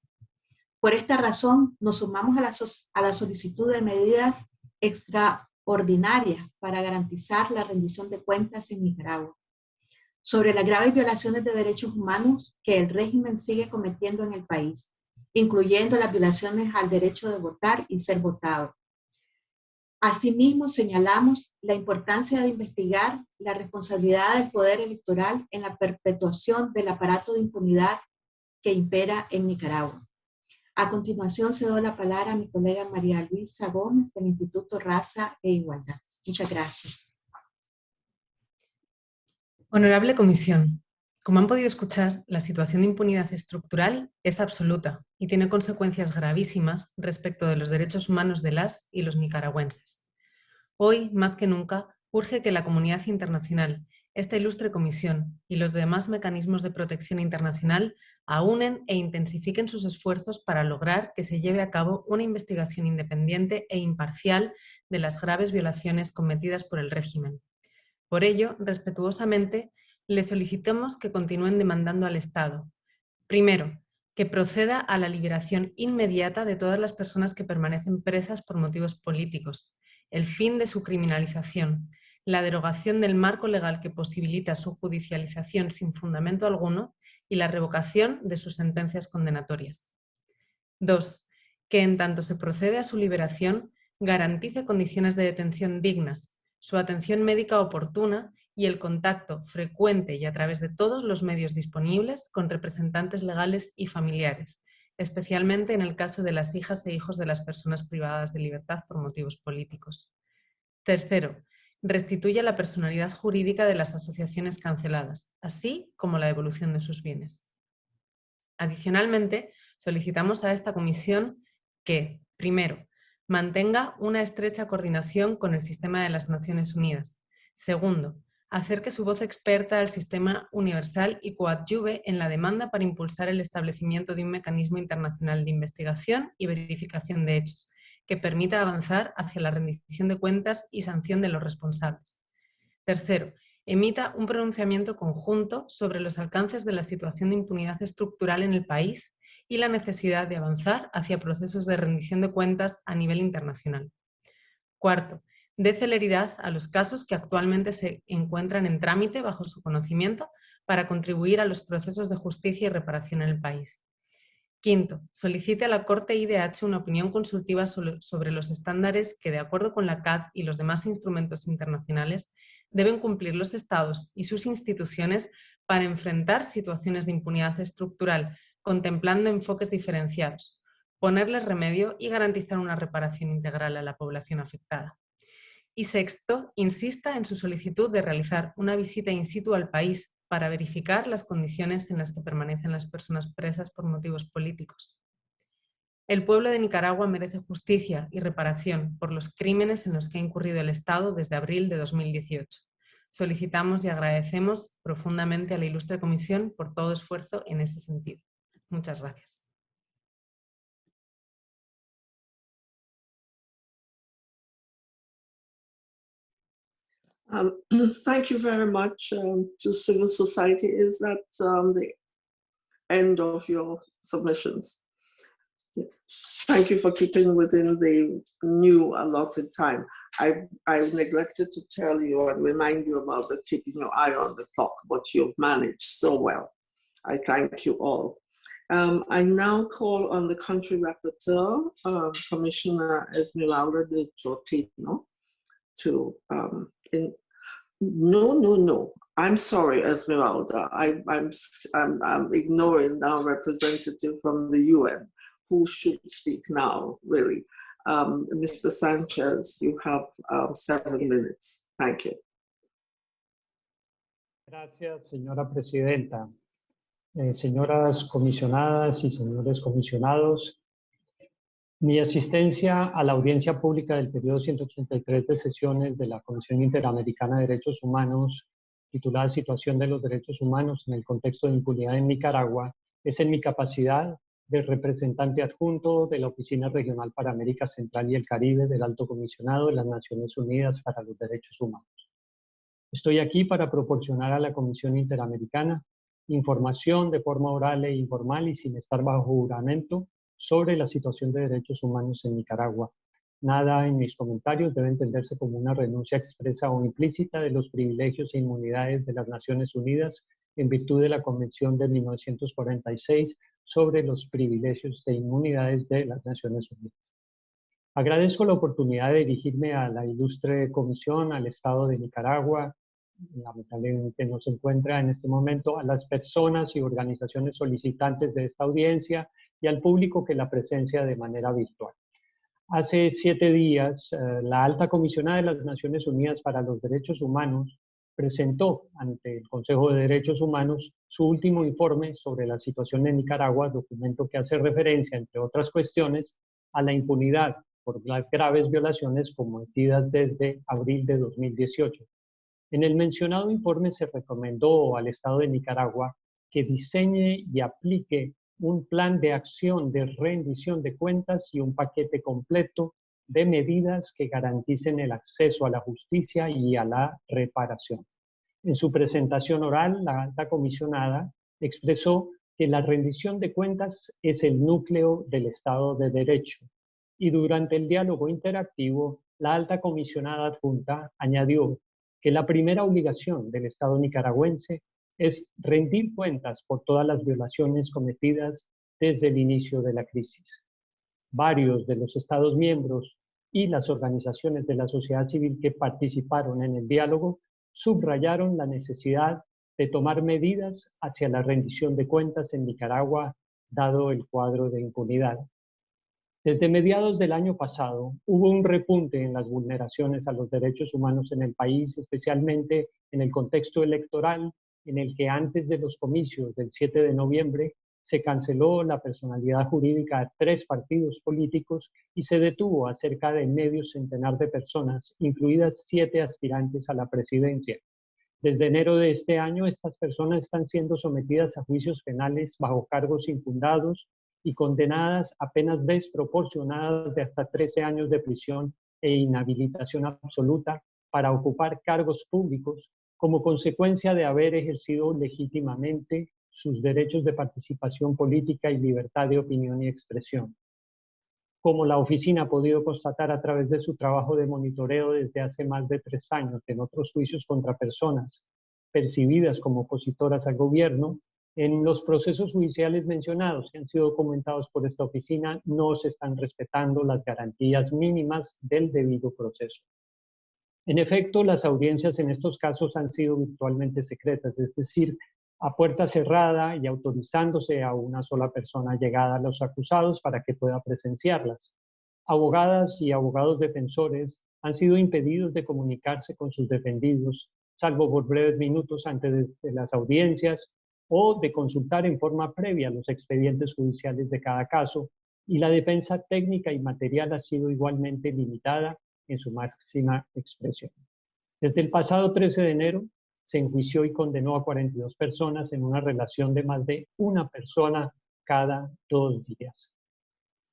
Por esta razón, nos sumamos a la, a la solicitud de medidas extraordinarias para garantizar la rendición de cuentas en Nicaragua sobre las graves violaciones de derechos humanos que el régimen sigue cometiendo en el país, incluyendo las violaciones al derecho de votar y ser votado. Asimismo, señalamos la importancia de investigar la responsabilidad del poder electoral en la perpetuación del aparato de impunidad que impera en Nicaragua. A continuación, cedo la palabra a mi colega María Luisa Gómez del Instituto Raza e Igualdad. Muchas gracias. Honorable Comisión, como han podido escuchar, la situación de impunidad estructural es absoluta y tiene consecuencias gravísimas respecto de los derechos humanos de las y los nicaragüenses. Hoy, más que nunca, urge que la comunidad internacional, esta ilustre comisión y los demás mecanismos de protección internacional aúnen e intensifiquen sus esfuerzos para lograr que se lleve a cabo una investigación independiente e imparcial de las graves violaciones cometidas por el régimen. Por ello, respetuosamente, le solicitamos que continúen demandando al Estado. Primero, que proceda a la liberación inmediata de todas las personas que permanecen presas por motivos políticos, el fin de su criminalización, la derogación del marco legal que posibilita su judicialización sin fundamento alguno y la revocación de sus sentencias condenatorias. 2. Que en tanto se procede a su liberación, garantice condiciones de detención dignas, su atención médica oportuna y el contacto frecuente y a través de todos los medios disponibles con representantes legales y familiares, especialmente en el caso de las hijas e hijos de las personas privadas de libertad por motivos políticos. Tercero, restituye la personalidad jurídica de las asociaciones canceladas, así como la devolución de sus bienes. Adicionalmente, solicitamos a esta comisión que, primero, mantenga una estrecha coordinación con el sistema de las Naciones Unidas. Segundo, acerque su voz experta al sistema universal y coadyuve en la demanda para impulsar el establecimiento de un mecanismo internacional de investigación y verificación de hechos, que permita avanzar hacia la rendición de cuentas y sanción de los responsables. Tercero, emita un pronunciamiento conjunto sobre los alcances de la situación de impunidad estructural en el país y la necesidad de avanzar hacia procesos de rendición de cuentas a nivel internacional. Cuarto, dé celeridad a los casos que actualmente se encuentran en trámite bajo su conocimiento para contribuir a los procesos de justicia y reparación en el país. Quinto, solicite a la Corte IDH una opinión consultiva sobre los estándares que, de acuerdo con la CAD y los demás instrumentos internacionales, deben cumplir los Estados y sus instituciones para enfrentar situaciones de impunidad estructural, contemplando enfoques diferenciados, ponerles remedio y garantizar una reparación integral a la población afectada. Y sexto, insista en su solicitud de realizar una visita in situ al país para verificar las condiciones en las que permanecen las personas presas por motivos políticos. El pueblo de Nicaragua merece justicia y reparación por los crímenes en los que ha incurrido el Estado desde abril de 2018. Solicitamos y agradecemos profundamente a la Ilustre Comisión por todo esfuerzo en ese sentido. Muchas gracias. Um, *clears throat* thank you very much um, to civil society. Is that um, the end of your submissions? Thank you for keeping within the new allotted time. I, I neglected to tell you and remind you about the keeping your eye on the clock, but you've managed so well. I thank you all. Um, I now call on the country rapporteur, uh, Commissioner Esmeralda de Tortino, to um, in, no, no, no. I'm sorry, Esmeralda. I, I'm, I'm, I'm ignoring our representative from the UN who should speak now, really. Um, Mr. Sanchez, you have um, seven minutes. Thank you. Gracias, señora presidenta. Eh, señoras comisionadas y señores comisionados, Mi asistencia a la audiencia pública del periodo 183 de sesiones de la Comisión Interamericana de Derechos Humanos, titulada Situación de los Derechos Humanos en el contexto de impunidad en Nicaragua, es en mi capacidad de representante adjunto de la Oficina Regional para América Central y el Caribe del Alto Comisionado de las Naciones Unidas para los Derechos Humanos. Estoy aquí para proporcionar a la Comisión Interamericana información de forma oral e informal y sin estar bajo juramento sobre la situación de derechos humanos en Nicaragua. Nada en mis comentarios debe entenderse como una renuncia expresa o implícita de los privilegios e inmunidades de las Naciones Unidas en virtud de la Convención de 1946 sobre los privilegios e inmunidades de las Naciones Unidas. Agradezco la oportunidad de dirigirme a la ilustre comisión, al Estado de Nicaragua, lamentablemente no se encuentra en este momento, a las personas y organizaciones solicitantes de esta audiencia y al público que la presencia de manera virtual. Hace siete días, eh, la alta comisionada de las Naciones Unidas para los Derechos Humanos presentó ante el Consejo de Derechos Humanos su último informe sobre la situación en Nicaragua, documento que hace referencia, entre otras cuestiones, a la impunidad por las graves violaciones cometidas desde abril de 2018. En el mencionado informe se recomendó al Estado de Nicaragua que diseñe y aplique un plan de acción de rendición de cuentas y un paquete completo de medidas que garanticen el acceso a la justicia y a la reparación. En su presentación oral, la alta comisionada expresó que la rendición de cuentas es el núcleo del Estado de Derecho y durante el diálogo interactivo, la alta comisionada adjunta añadió que la primera obligación del Estado nicaragüense es rendir cuentas por todas las violaciones cometidas desde el inicio de la crisis. Varios de los Estados miembros y las organizaciones de la sociedad civil que participaron en el diálogo subrayaron la necesidad de tomar medidas hacia la rendición de cuentas en Nicaragua, dado el cuadro de impunidad. Desde mediados del año pasado hubo un repunte en las vulneraciones a los derechos humanos en el país, especialmente en el contexto electoral en el que antes de los comicios del 7 de noviembre se canceló la personalidad jurídica de tres partidos políticos y se detuvo a cerca de medio centenar de personas, incluidas siete aspirantes a la presidencia. Desde enero de este año, estas personas están siendo sometidas a juicios penales bajo cargos infundados y condenadas a penas desproporcionadas de hasta 13 años de prisión e inhabilitación absoluta para ocupar cargos públicos como consecuencia de haber ejercido legítimamente sus derechos de participación política y libertad de opinión y expresión. como la oficina ha podido constatar a través de su trabajo de monitoreo desde hace más de tres años en otros juicios contra personas percibidas como opositoras al gobierno, en los procesos judiciales mencionados que han sido documentados por esta oficina no se están respetando las garantías mínimas del debido proceso. En efecto, las audiencias en estos casos han sido virtualmente secretas, es decir, a puerta cerrada y autorizándose a una sola persona llegada a los acusados para que pueda presenciarlas. Abogadas y abogados defensores han sido impedidos de comunicarse con sus defendidos, salvo por breves minutos antes de las audiencias o de consultar en forma previa los expedientes judiciales de cada caso, y la defensa técnica y material ha sido igualmente limitada en su máxima expresión. Desde el pasado 13 de enero se enjuició y condenó a 42 personas en una relación de más de una persona cada dos días.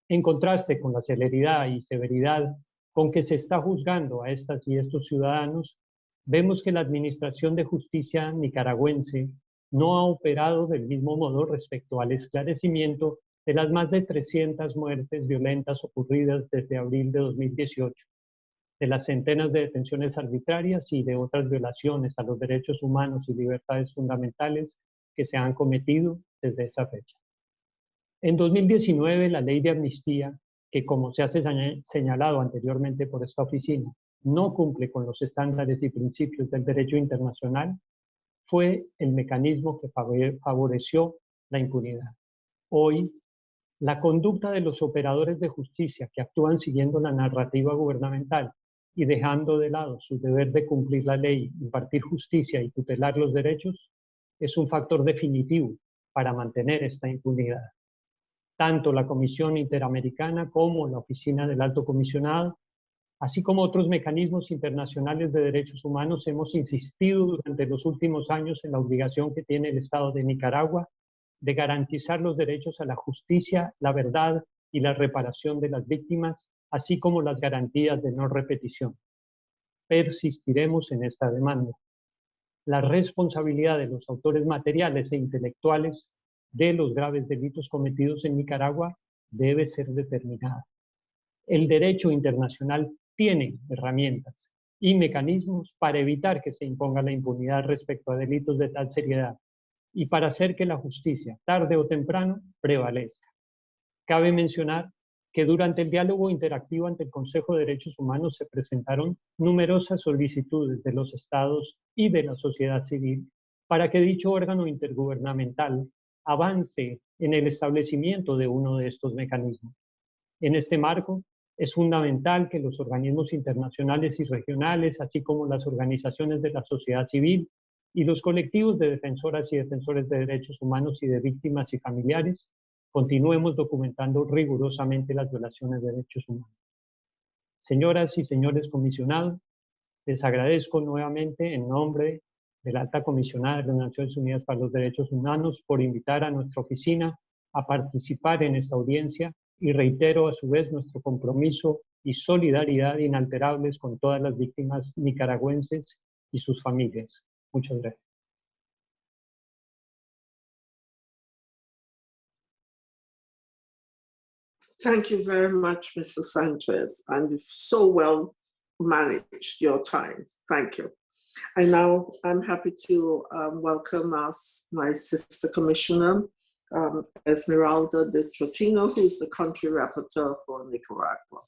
En contraste con la celeridad y severidad con que se está juzgando a estas y estos ciudadanos, vemos que la Administración de Justicia nicaragüense no ha operado del mismo modo respecto al esclarecimiento de las más de 300 muertes violentas ocurridas desde abril de 2018, de las centenas de detenciones arbitrarias y de otras violaciones a los derechos humanos y libertades fundamentales que se han cometido desde esa fecha. En 2019, la ley de amnistía, que como se ha señalado anteriormente por esta oficina, no cumple con los estándares y principios del derecho internacional, fue el mecanismo que favoreció la impunidad. Hoy, la conducta de los operadores de justicia que actúan siguiendo la narrativa gubernamental y dejando de lado su deber de cumplir la ley, impartir justicia y tutelar los derechos, es un factor definitivo para mantener esta impunidad. Tanto la Comisión Interamericana como la Oficina del Alto Comisionado Así como otros mecanismos internacionales de derechos humanos, hemos insistido durante los últimos años en la obligación que tiene el Estado de Nicaragua de garantizar los derechos a la justicia, la verdad y la reparación de las víctimas, así como las garantías de no repetición. Persistiremos en esta demanda. La responsabilidad de los autores materiales e intelectuales de los graves delitos cometidos en Nicaragua debe ser determinada. El derecho internacional tienen herramientas y mecanismos para evitar que se imponga la impunidad respecto a delitos de tal seriedad y para hacer que la justicia, tarde o temprano, prevalezca. Cabe mencionar que durante el diálogo interactivo ante el Consejo de Derechos Humanos se presentaron numerosas solicitudes de los estados y de la sociedad civil para que dicho órgano intergubernamental avance en el establecimiento de uno de estos mecanismos. En este marco, es fundamental que los organismos internacionales y regionales, así como las organizaciones de la sociedad civil y los colectivos de defensoras y defensores de derechos humanos y de víctimas y familiares, continuemos documentando rigurosamente las violaciones de derechos humanos. Señoras y señores comisionados, les agradezco nuevamente en nombre de la Alta Comisionada de las Naciones Unidas para los Derechos Humanos por invitar a nuestra oficina a participar en esta audiencia y reitero a su vez nuestro compromiso y solidaridad inalterables con todas las víctimas nicaragüenses y sus familias. Muchas gracias. Thank you very much, Mr. Sanchez, and you've so well managed your time. Thank you. And now I'm happy to um, welcome us, my sister commissioner, um, Esmeralda de Trotino, who's the country rapporteur for Nicaragua.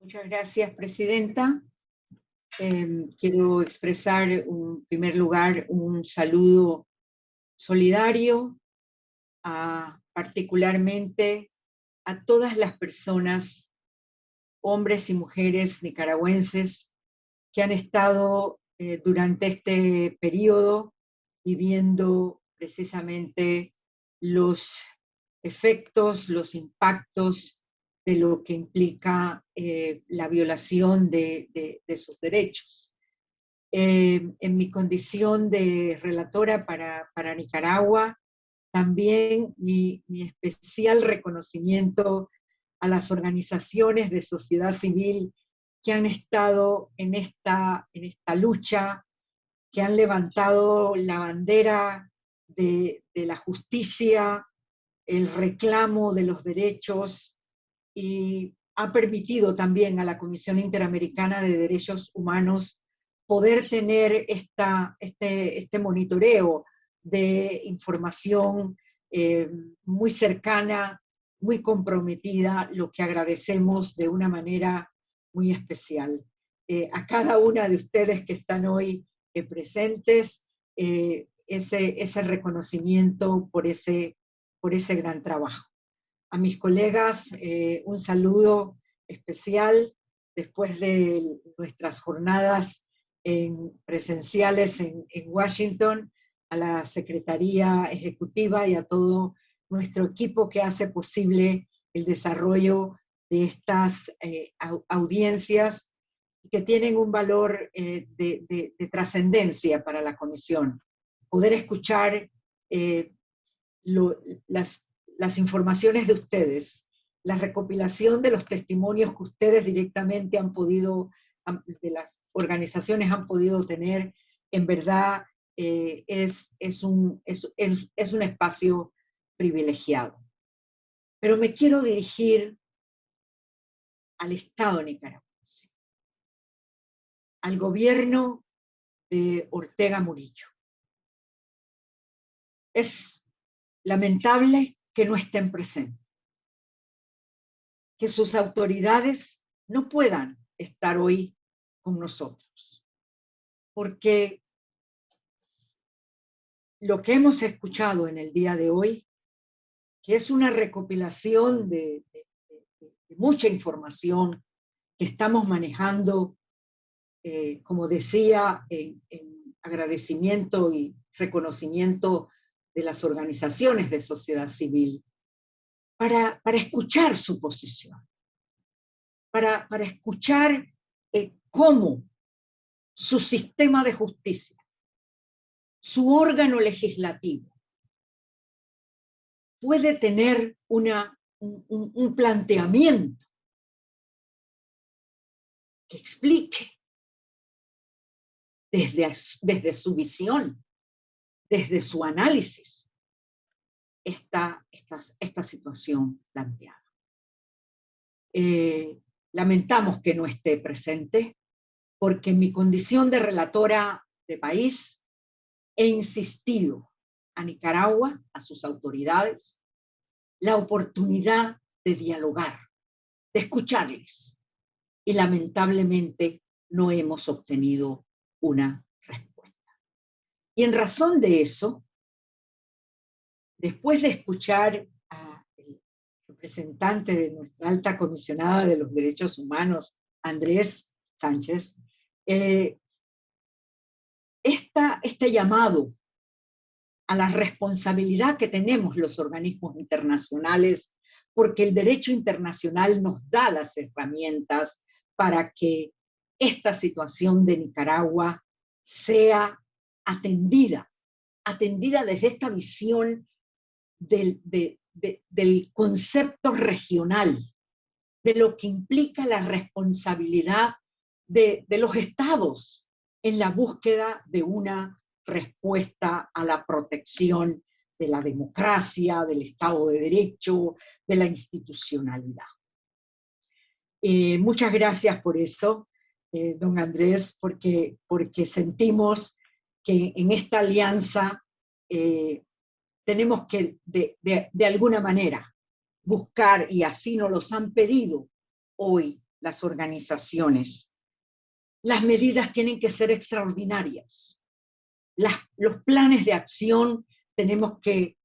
Muchas gracias, Presidenta. Eh, quiero expresar en primer lugar un saludo solidario a, particularmente a todas las personas, hombres y mujeres nicaragüenses, que han estado eh, durante este periodo viviendo precisamente los efectos, los impactos de lo que implica eh, la violación de, sus derechos. Eh, en mi condición de relatora para, Nicaragua, también mi, especial reconocimiento a las organizaciones de sociedad civil que han estado en esta, en esta lucha, que han levantado la bandera de, de la justicia, el reclamo de los derechos y ha permitido también a la Comisión Interamericana de Derechos Humanos poder tener esta, este, este monitoreo de información eh, muy cercana, muy comprometida, lo que agradecemos de una manera muy especial. Eh, a cada una de ustedes que están hoy eh, presentes, ese, ese reconocimiento por ese, por ese gran trabajo. A mis colegas, un saludo especial después de nuestras jornadas en, presenciales en, en Washington a la Secretaría Ejecutiva y a todo nuestro equipo que hace posible el desarrollo de estas eh, audiencias que tienen un valor eh, de, trascendencia para la Comisión. Poder escuchar eh, las, las informaciones de ustedes, la recopilación de los testimonios que ustedes directamente han podido, de las organizaciones han podido tener, en verdad eh, es, es, un, es, es, un espacio privilegiado. Pero me quiero dirigir al Estado nicaragüense, al gobierno de Ortega Murillo. Es lamentable que no estén presentes, que sus autoridades no puedan estar hoy con nosotros, porque lo que hemos escuchado en el día de hoy, que es una recopilación de, mucha información que estamos manejando, eh, como decía, en, agradecimiento y reconocimiento de las organizaciones de sociedad civil, para, para escuchar su posición, para, para escuchar eh, cómo su sistema de justicia su órgano legislativo puede tener una, un, planteamiento que explique desde, desde su visión, desde su análisis, esta, esta, esta situación planteada. Eh, lamentamos que no esté presente, porque en mi condición de relatora de país he insistido a Nicaragua, a sus autoridades, la oportunidad de dialogar, de escucharles. Y lamentablemente no hemos obtenido una respuesta. Y en razón de eso, después de escuchar representante de nuestra alta comisionada de los derechos humanos, Andrés Sánchez, eh, este llamado a la responsabilidad que tenemos los organismos internacionales, porque el derecho internacional nos da las herramientas para que esta situación de Nicaragua sea atendida, atendida desde esta visión del, del concepto regional, de lo que implica la responsabilidad de, los estados en la búsqueda de una respuesta a la protección de la democracia, del Estado de Derecho, de la institucionalidad. Eh, muchas gracias por eso, eh, don Andrés, porque, porque sentimos que en esta alianza eh, tenemos que de, de alguna manera buscar, y así nos los han pedido hoy las organizaciones, las medidas tienen que ser extraordinarias. los planes de acción tenemos que,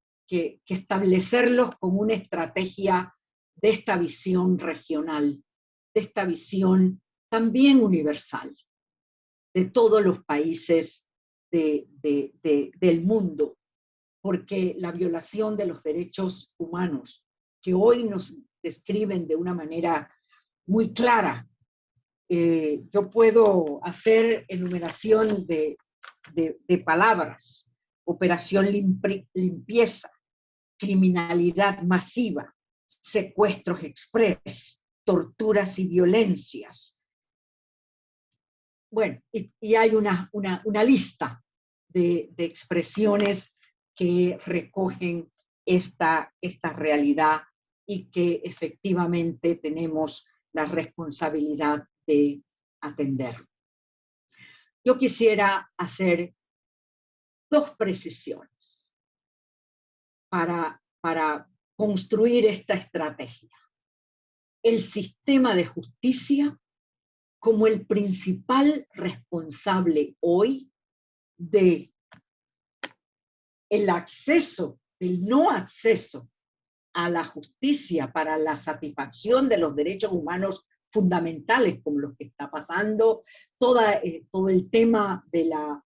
establecerlos como una estrategia de esta visión regional, de esta visión también universal, de todos los países del mundo, porque la violación de los derechos humanos, que hoy nos describen de una manera muy clara eh, yo puedo hacer enumeración de, palabras, operación limpieza, criminalidad masiva, secuestros express, torturas y violencias. Bueno, y, hay una, una, lista de, expresiones que recogen esta, esta realidad y que efectivamente tenemos la responsabilidad de atender. Yo quisiera hacer dos precisiones para, para construir esta estrategia. El sistema de justicia como el principal responsable hoy de el acceso, el no acceso a la justicia para la satisfacción de los derechos humanos fundamentales, como los que está pasando, eh, todo el tema de la,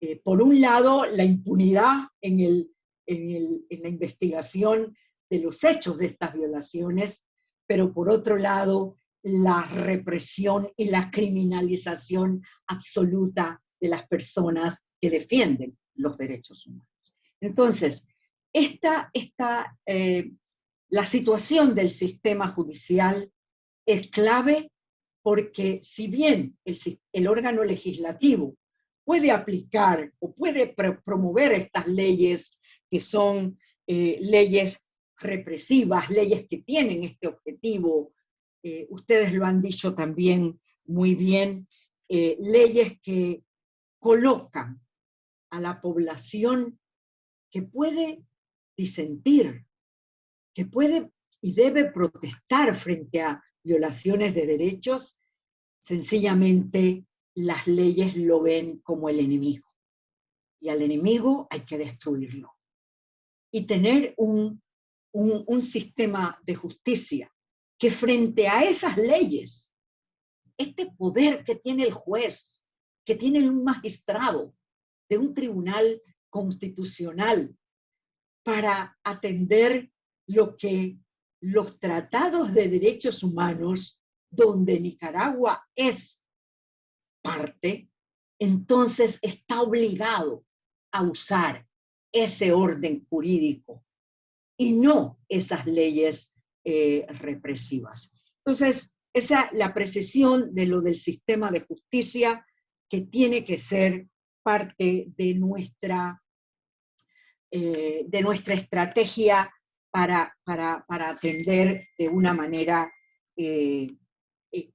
eh, por un lado, la impunidad en la investigación de los hechos de estas violaciones, pero por otro lado, la represión y la criminalización absoluta de las personas que defienden los derechos humanos. Entonces, esta, esta, eh, la situación del sistema judicial es clave porque si bien el, el órgano legislativo puede aplicar o puede promover estas leyes que son eh, leyes represivas, leyes que tienen este objetivo eh, ustedes lo han dicho también muy bien, leyes que colocan a la población que puede disentir, que puede y debe protestar frente a violaciones de derechos, sencillamente las leyes lo ven como el enemigo. Y al enemigo hay que destruirlo. Y tener un, un sistema de justicia que frente a esas leyes, este poder que tiene el juez, que tiene un magistrado de un tribunal constitucional para atender lo que los tratados de derechos humanos, donde Nicaragua es parte, entonces está obligado a usar ese orden jurídico y no esas leyes eh, represivas. Entonces, esa la precisión de lo del sistema de justicia que tiene que ser parte de nuestra, eh, de nuestra estrategia para, para, para, atender de una manera eh,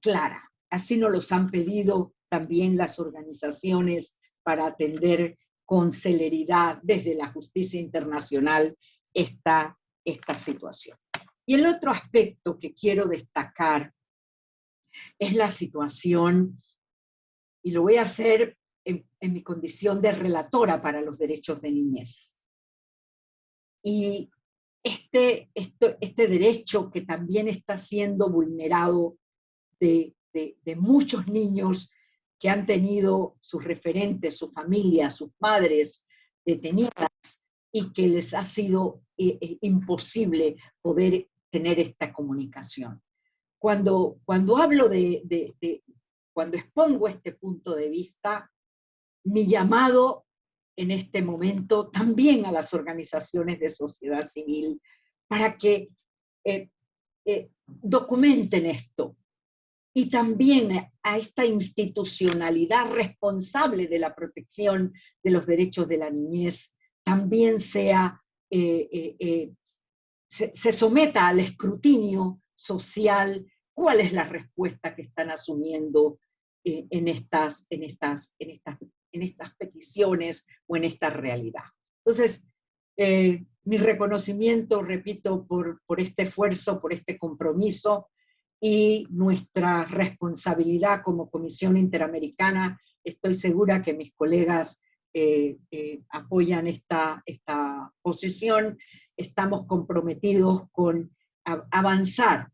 clara. Así nos los han pedido también las organizaciones para atender con celeridad desde la justicia internacional esta, esta situación. Y el otro aspecto que quiero destacar es la situación, y lo voy a hacer en, mi condición de relatora para los derechos de niñez. Y este, este, este derecho que también está siendo vulnerado de, de muchos niños que han tenido sus referentes, su familia, sus padres detenidas y que les ha sido eh, eh, imposible poder tener esta comunicación. Cuando, cuando hablo de, de, cuando expongo este punto de vista, mi llamado en este momento también a las organizaciones de sociedad civil para que eh, eh, documenten esto. Y también a esta institucionalidad responsable de la protección de los derechos de la niñez también sea eh, se, someta al escrutinio social cuál es la respuesta que están asumiendo en, estas, en, estas, en estas peticiones o en esta realidad. Entonces, eh, mi reconocimiento, repito, por, por este esfuerzo, por este compromiso y nuestra responsabilidad como Comisión Interamericana. Estoy segura que mis colegas eh, apoyan esta, esta posición estamos comprometidos con avanzar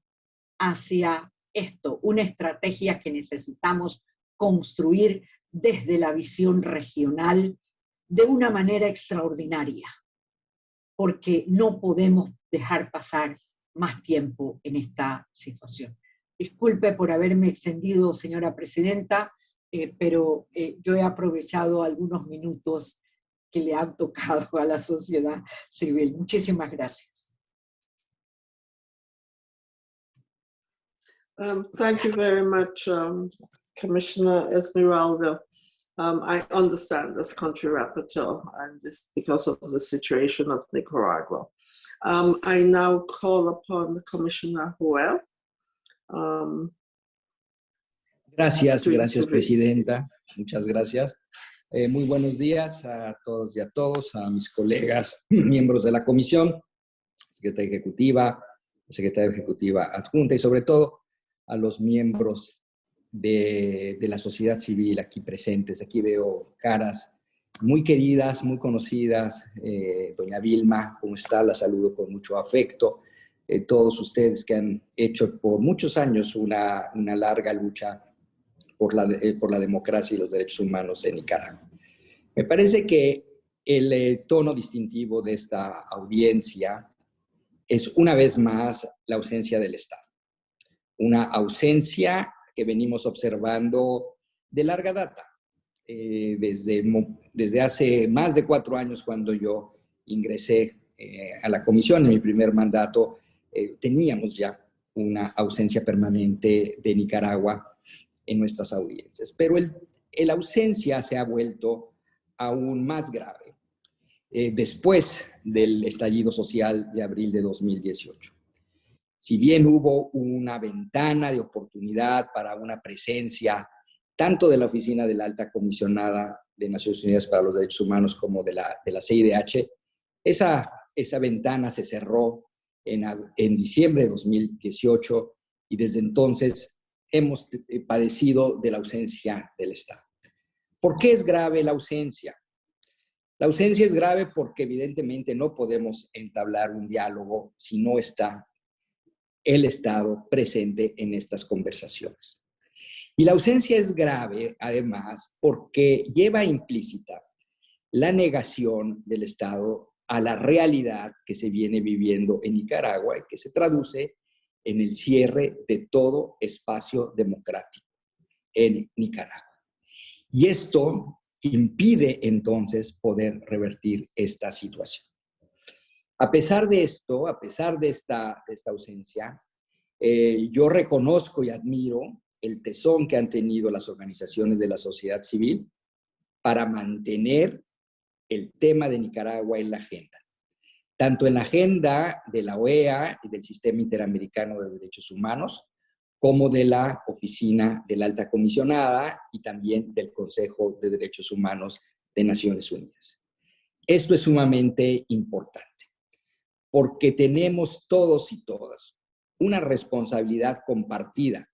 hacia esto, una estrategia que necesitamos construir desde la visión regional de una manera extraordinaria, porque no podemos dejar pasar más tiempo en esta situación. Disculpe por haberme extendido, señora presidenta, eh, pero eh, yo he aprovechado algunos minutos que le han tocado a la sociedad civil. Muchísimas gracias. Um, thank you very much, um, Commissioner Esmeralda. Um, I understand as country rapporteur and this because of the situation of Nicaragua. Um, I now call upon Commissioner Joel. Um, gracias, gracias. Presidenta. Muchas gracias. Eh, muy buenos días a todos y a todos, a mis colegas, *clears throat* miembros de la comisión, secretaria ejecutiva, secretaria ejecutiva adjunta y sobre todo a los miembros de, la sociedad civil aquí presentes. Aquí veo caras muy queridas, muy conocidas. Eh, doña Vilma, ¿cómo está? La saludo con mucho afecto. Eh, todos ustedes que han hecho por muchos años una, una larga lucha por la, eh, por la democracia y los derechos humanos en Nicaragua. Me parece que el tono distintivo de esta audiencia es una vez más la ausencia del Estado. Una ausencia que venimos observando de larga data, eh, desde, desde hace más de cuatro años cuando yo ingresé eh, a la comisión en mi primer mandato, eh, teníamos ya una ausencia permanente de Nicaragua en nuestras audiencias. Pero el, el ausencia se ha vuelto aún más grave eh, después del estallido social de abril de 2018. Si bien hubo una ventana de oportunidad para una presencia tanto de la Oficina de la Alta Comisionada de Naciones Unidas para los Derechos Humanos como de la, de la CIDH, esa, esa ventana se cerró en, en diciembre de 2018 y desde entonces hemos eh, padecido de la ausencia del Estado. ¿Por qué es grave la ausencia? La ausencia es grave porque evidentemente no podemos entablar un diálogo si no está el Estado presente en estas conversaciones. Y la ausencia es grave, además, porque lleva implícita la negación del Estado a la realidad que se viene viviendo en Nicaragua y que se traduce en el cierre de todo espacio democrático en Nicaragua. Y esto impide entonces poder revertir esta situación. A pesar de esto, a pesar de esta, ausencia, eh, yo reconozco y admiro el tesón que han tenido las organizaciones de la sociedad civil para mantener el tema de Nicaragua en la agenda, tanto en la agenda de la OEA y del Sistema Interamericano de Derechos Humanos, como de la Oficina de la Alta Comisionada y también del Consejo de Derechos Humanos de Naciones Unidas. Esto es sumamente importante, porque tenemos todos y todas una responsabilidad compartida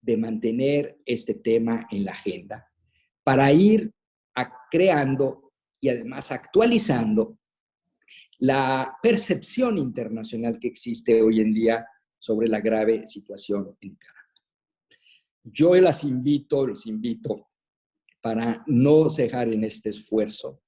de mantener este tema en la agenda para ir creando y además actualizando la percepción internacional que existe hoy en día sobre la grave situación en Nicaragua. Yo las invito, los invito para no cejar en este esfuerzo,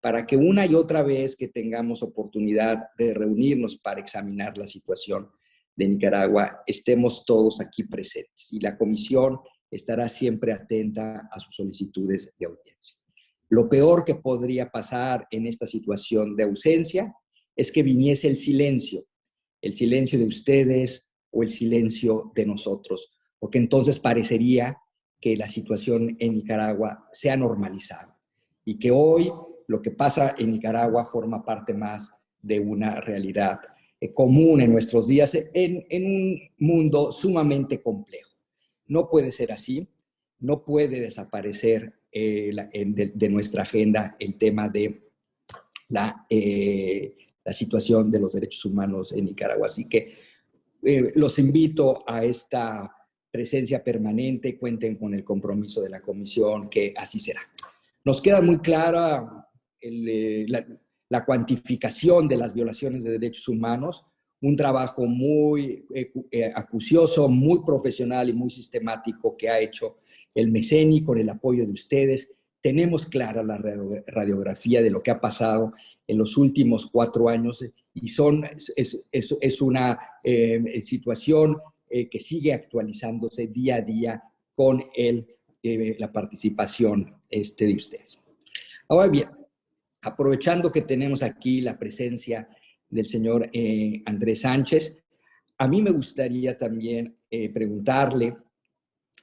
para que una y otra vez que tengamos oportunidad de reunirnos para examinar la situación de Nicaragua, estemos todos aquí presentes y la comisión estará siempre atenta a sus solicitudes de audiencia. Lo peor que podría pasar en esta situación de ausencia es que viniese el silencio, el silencio de ustedes o el silencio de nosotros, porque entonces parecería que la situación en Nicaragua se ha normalizado y que hoy lo que pasa en Nicaragua forma parte más de una realidad eh, común en nuestros días en, en un mundo sumamente complejo. No puede ser así, no puede desaparecer eh, la- de, de nuestra agenda el tema de la, eh, la situación de los derechos humanos en Nicaragua. Así que eh, los invito a esta presencia permanente, cuenten con el compromiso de la comisión, que así será. Nos queda muy clara el, eh, la, la cuantificación de las violaciones de derechos humanos, un trabajo muy eh, eh, acucioso, muy profesional y muy sistemático que ha hecho el MECENI con el apoyo de ustedes. Tenemos clara la radio- radiografía de lo que ha pasado en los últimos cuatro años y son, es, es, es una eh, situación eh, que sigue actualizándose día a día con el, eh, la participación este, de ustedes. Ahora bien, aprovechando que tenemos aquí la presencia del señor eh, Andrés Sánchez, a mí me gustaría también eh, preguntarle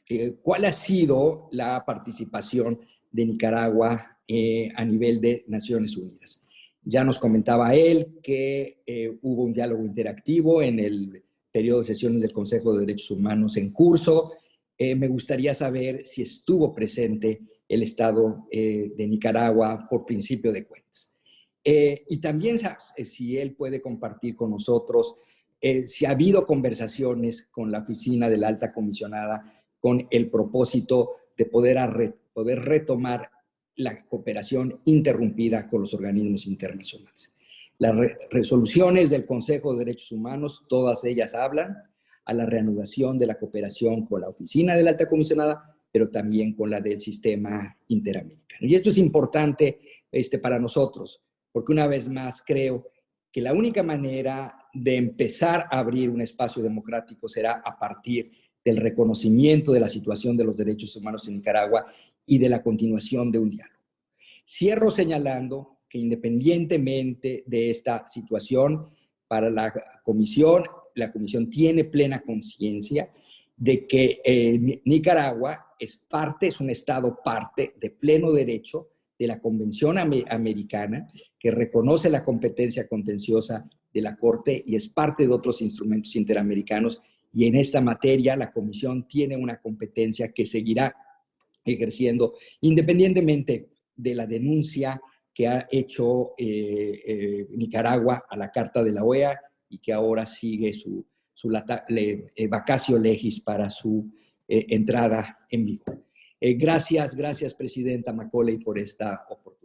eh, cuál ha sido la participación de Nicaragua eh, a nivel de Naciones Unidas. Ya nos comentaba él que hubo un diálogo interactivo en el periodo de sesiones del Consejo de Derechos Humanos en curso. me gustaría saber si estuvo presente el Estado de Nicaragua por principio de cuentas. y también si él puede compartir con nosotros si ha habido conversaciones con la oficina de la alta comisionada con el propósito de poder, poder retomar la cooperación interrumpida con los organismos internacionales. Las resoluciones del Consejo de Derechos Humanos, todas ellas hablan a la reanudación de la cooperación con la Oficina de la Alta Comisionada, pero también con la del sistema interamericano. Y esto es importante este, para nosotros, porque una vez más creo que la única manera de empezar a abrir un espacio democrático será a partir del reconocimiento de la situación de los derechos humanos en Nicaragua y de la continuación de un diálogo. Cierro señalando que independientemente de esta situación, para la Comisión, la Comisión tiene plena conciencia de que eh, Nicaragua es parte, es un Estado parte de pleno derecho de la Convención Americana que reconoce la competencia contenciosa de la Corte y es parte de otros instrumentos interamericanos. Y en esta materia la Comisión tiene una competencia que seguirá ejerciendo independientemente de la denuncia que ha hecho eh, eh, Nicaragua a la Carta de la OEA y que ahora sigue su, su eh, vacacio legis para su entrada en vigor. gracias, gracias Presidenta Macaulay por esta oportunidad.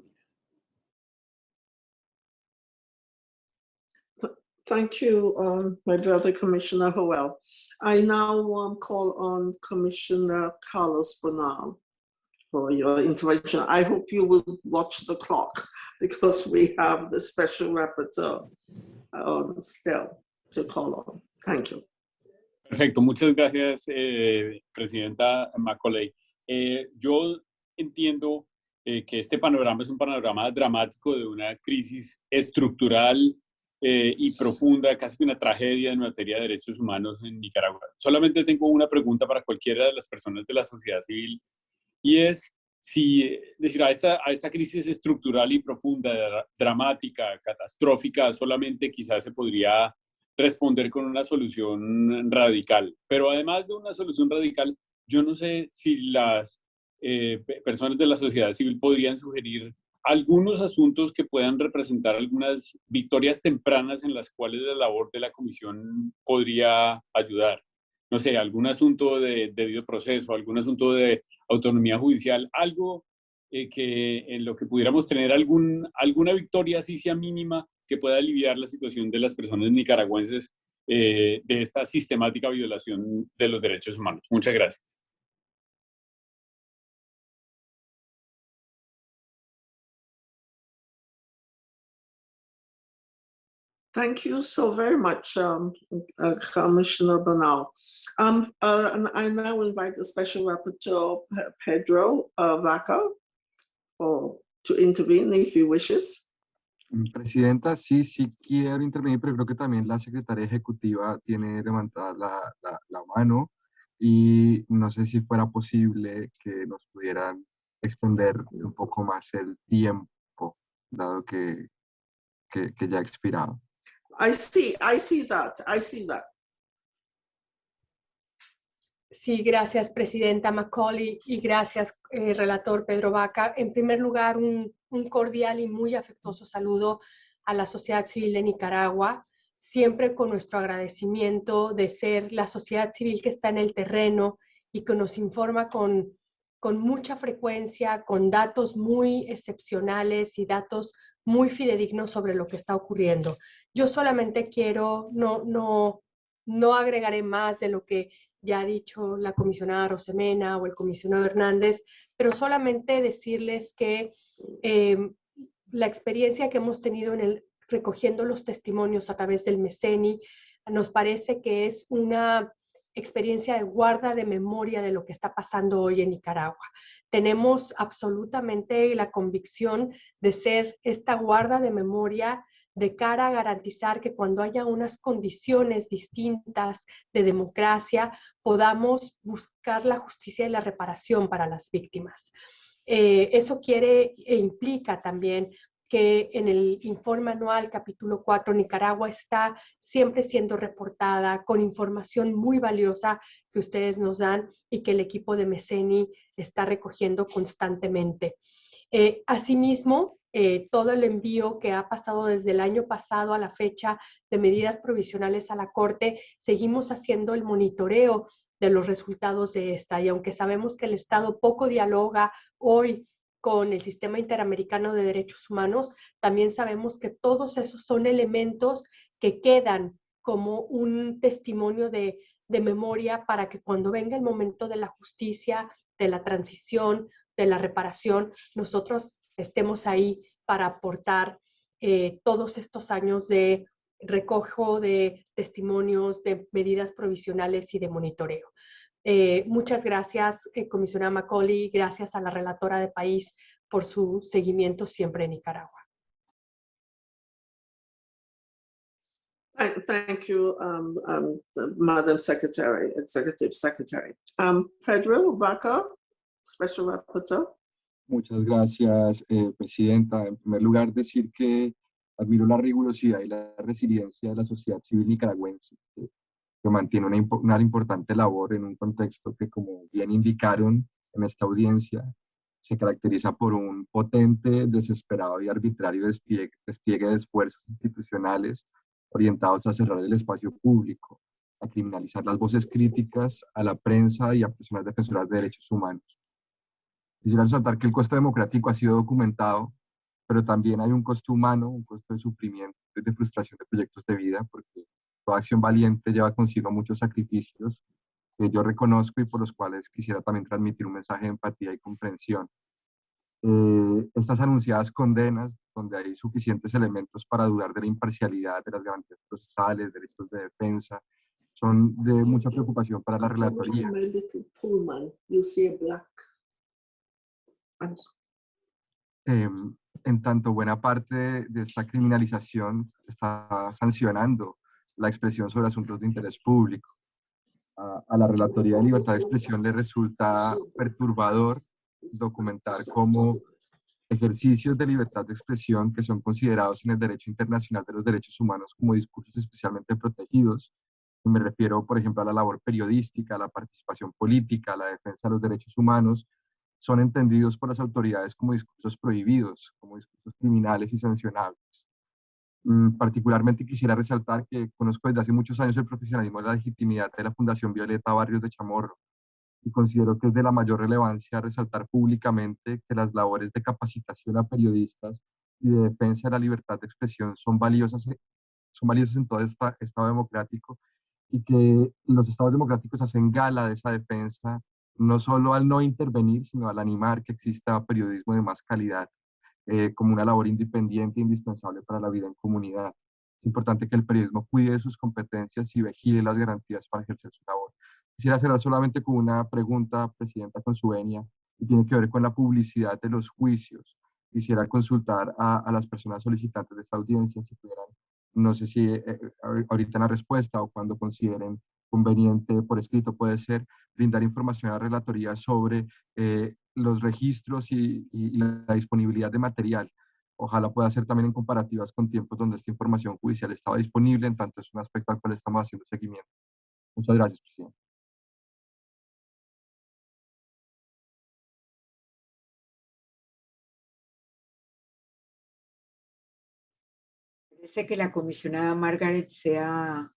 Thank you, um, my brother Commissioner Howell. I now um, call on Commissioner Carlos Bonal for your intervention. I hope you will watch the clock *laughs* because we have the special rapporteur um, still to call on. Thank you. Perfecto, muchas gracias, eh, Presidenta Macaulay. Eh, yo entiendo eh, que este panorama es un panorama dramático de una crisis estructural eh, y profunda, casi una tragedia en materia de derechos humanos en Nicaragua. Solamente tengo una pregunta para cualquiera de las personas de la sociedad civil y es si, decir, a esta, a esta crisis estructural y profunda, dramática, catastrófica, solamente quizás se podría responder con una solución radical. Pero además de una solución radical, yo no sé si las eh, personas de la sociedad civil podrían sugerir algunos asuntos que puedan representar algunas victorias tempranas en las cuales la labor de la comisión podría ayudar. No sé, algún asunto de debido proceso, algún asunto de autonomía judicial, algo eh, que en lo que pudiéramos tener algún, alguna victoria, así sea mínima, que pueda aliviar la situación de las personas nicaragüenses eh, de esta sistemática violación de los derechos humanos. Muchas gracias. Thank you so very much, um, uh, Commissioner Bernal. Um, uh, and I now invite the Special Rapporteur, Pedro uh, Vaca, or to intervene if he wishes. Mm, Presidenta, sí, sí quiero intervenir, pero creo que también la Secretaria Ejecutiva tiene levantada la, la, la mano y no sé si fuera posible que nos pudieran extender un poco más el tiempo, dado que, que, que ya ha expirado. I see, I see that, I see that. Sí, gracias, Presidenta Macaulay, y gracias, eh, relator Pedro Vaca. En primer lugar, un, un, cordial y muy afectuoso saludo a la sociedad civil de Nicaragua, siempre con nuestro agradecimiento de ser la sociedad civil que está en el terreno y que nos informa con, con mucha frecuencia, con datos muy excepcionales y datos muy fidedignos sobre lo que está ocurriendo. Yo solamente quiero, no, no, no agregaré más de lo que ya ha dicho la comisionada Rosemena o el comisionado Hernández, pero solamente decirles que em, la experiencia que hemos tenido en el recogiendo los testimonios a través del MECENI nos parece que es una experiencia de guarda de memoria de lo que está pasando hoy en Nicaragua. Tenemos absolutamente la convicción de ser esta guarda de memoria de cara a garantizar que cuando haya unas condiciones distintas de democracia, podamos buscar la justicia y la reparación para las víctimas. Eh, eso quiere e implica también que en el informe anual capítulo 4 Nicaragua está siempre siendo reportada con información muy valiosa que ustedes nos dan y que el equipo de Meceni está recogiendo constantemente. Eh, asimismo, eh, todo el envío que ha pasado desde el año pasado a la fecha de medidas provisionales a la Corte, seguimos haciendo el monitoreo de los resultados de esta. Y aunque sabemos que el Estado poco dialoga hoy con el sistema interamericano de derechos humanos, también sabemos que todos esos son elementos que quedan como un testimonio de, memoria para que cuando venga el momento de la justicia, de la transición, de la reparación, nosotros estemos ahí para aportar eh, todos estos años de recojo de testimonios, de medidas provisionales y de monitoreo. Eh, muchas gracias, eh, comisionada Macaulay, gracias a la relatora de país por su seguimiento siempre en Nicaragua. Thank you, um, um, Madam Secretary, Executive Secretary. Um, Pedro Vaca, Special Rapporteur. Muchas gracias, eh, Presidenta. En primer lugar, decir que admiro la rigurosidad y la resiliencia de la sociedad civil nicaragüense, que mantiene una, una, importante labor en un contexto que, como bien indicaron en esta audiencia, se caracteriza por un potente, desesperado y arbitrario despliegue, despliegue de esfuerzos institucionales orientados a cerrar el espacio público, a criminalizar las voces críticas, a la prensa y a personas defensoras de derechos humanos. Quisiera resaltar que el costo democrático ha sido documentado, pero también hay un costo humano, un costo de sufrimiento, de frustración de proyectos de vida, porque toda acción valiente lleva consigo muchos sacrificios que yo reconozco y por los cuales quisiera también transmitir un mensaje de empatía y comprensión. Eh, estas anunciadas condenas, donde hay suficientes elementos para dudar de la imparcialidad de las garantías procesales, derechos de defensa, son de mucha preocupación para la relatoría. Em, en tanto, buena parte de esta criminalización está sancionando la expresión sobre asuntos de interés público. A, la Relatoría de Libertad de Expresión le resulta perturbador documentar cómo ejercicios de libertad de expresión que son considerados en el derecho internacional de los derechos humanos como discursos especialmente protegidos, me refiero, por ejemplo, a la labor periodística, a la participación política, a la defensa de los derechos humanos, son entendidos por las autoridades como discursos prohibidos, como discursos criminales y sancionables. Mm, particularmente quisiera resaltar que conozco desde hace muchos años el profesionalismo y la legitimidad de la Fundación Violeta Barrios de Chamorro y considero que es de la mayor relevancia resaltar públicamente que las labores de capacitación a periodistas y de defensa de la libertad de expresión son valiosas, son valiosas en todo Estado democrático y que los Estados democráticos hacen gala de esa defensa no solo al no intervenir, sino al animar que exista periodismo de más calidad eh, como una labor independiente e indispensable para la vida en comunidad. Es importante que el periodismo cuide sus competencias y vigile las garantías para ejercer su labor. Quisiera cerrar solamente con una pregunta, Presidenta, con su venia, y tiene que ver con la publicidad de los juicios. Quisiera consultar a, a las personas solicitantes de esta audiencia si pudieran, no sé si eh, eh, ahorita la respuesta o cuando consideren conveniente por escrito puede ser brindar información a la relatoría sobre eh, los registros y, la disponibilidad de material. Ojalá pueda ser también en comparativas con tiempos donde esta información judicial estaba disponible, en tanto es un aspecto al cual estamos haciendo seguimiento. Muchas gracias, presidente. Parece que la comisionada Margaret sea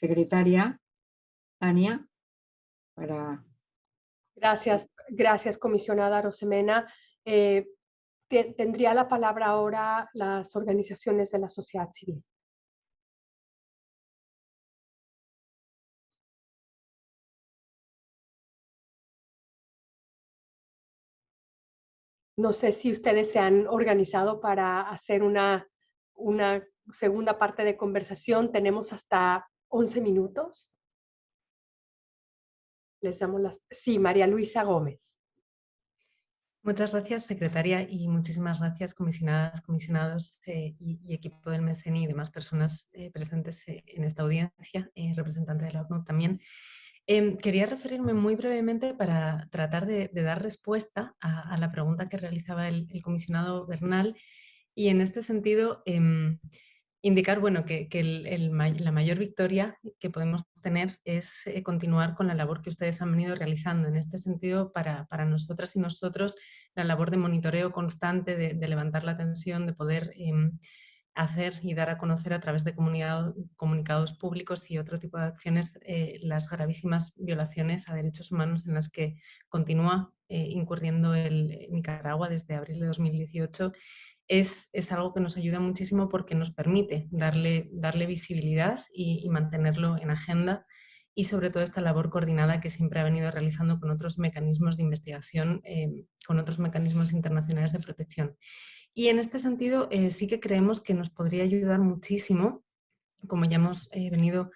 secretaria Tania para... Gracias, gracias comisionada Rosemena. Eh, tendría la palabra ahora las organizaciones de la sociedad civil. No sé si ustedes se han organizado para hacer una, una segunda parte de conversación. Tenemos hasta 11 minutos. Les damos las... Sí, María Luisa Gómez. Muchas gracias, secretaria, y muchísimas gracias, comisionadas, comisionados eh, y, equipo del MECENI y demás personas eh, presentes eh, en esta audiencia, representante de la ONU también. Em, quería referirme muy brevemente para tratar de, dar respuesta a, la pregunta que realizaba el, comisionado Bernal y en este sentido em, indicar bueno, que, la mayor victoria que podemos tener es eh, continuar con la labor que ustedes han venido realizando. En este sentido, para, nosotras y nosotros, la labor de monitoreo constante, de, levantar la tensión, de poder em, hacer y dar a conocer a través de comunicados públicos y otro tipo de acciones eh, las gravísimas violaciones a derechos humanos en las que continúa eh, incurriendo el Nicaragua desde abril de 2018 es, es, algo que nos ayuda muchísimo porque nos permite darle, darle visibilidad y, mantenerlo en agenda y sobre todo esta labor coordinada que siempre ha venido realizando con otros mecanismos de investigación, eh, con otros mecanismos internacionales de protección. Y en este sentido eh, sí que creemos que nos podría ayudar muchísimo, como ya hemos eh, venido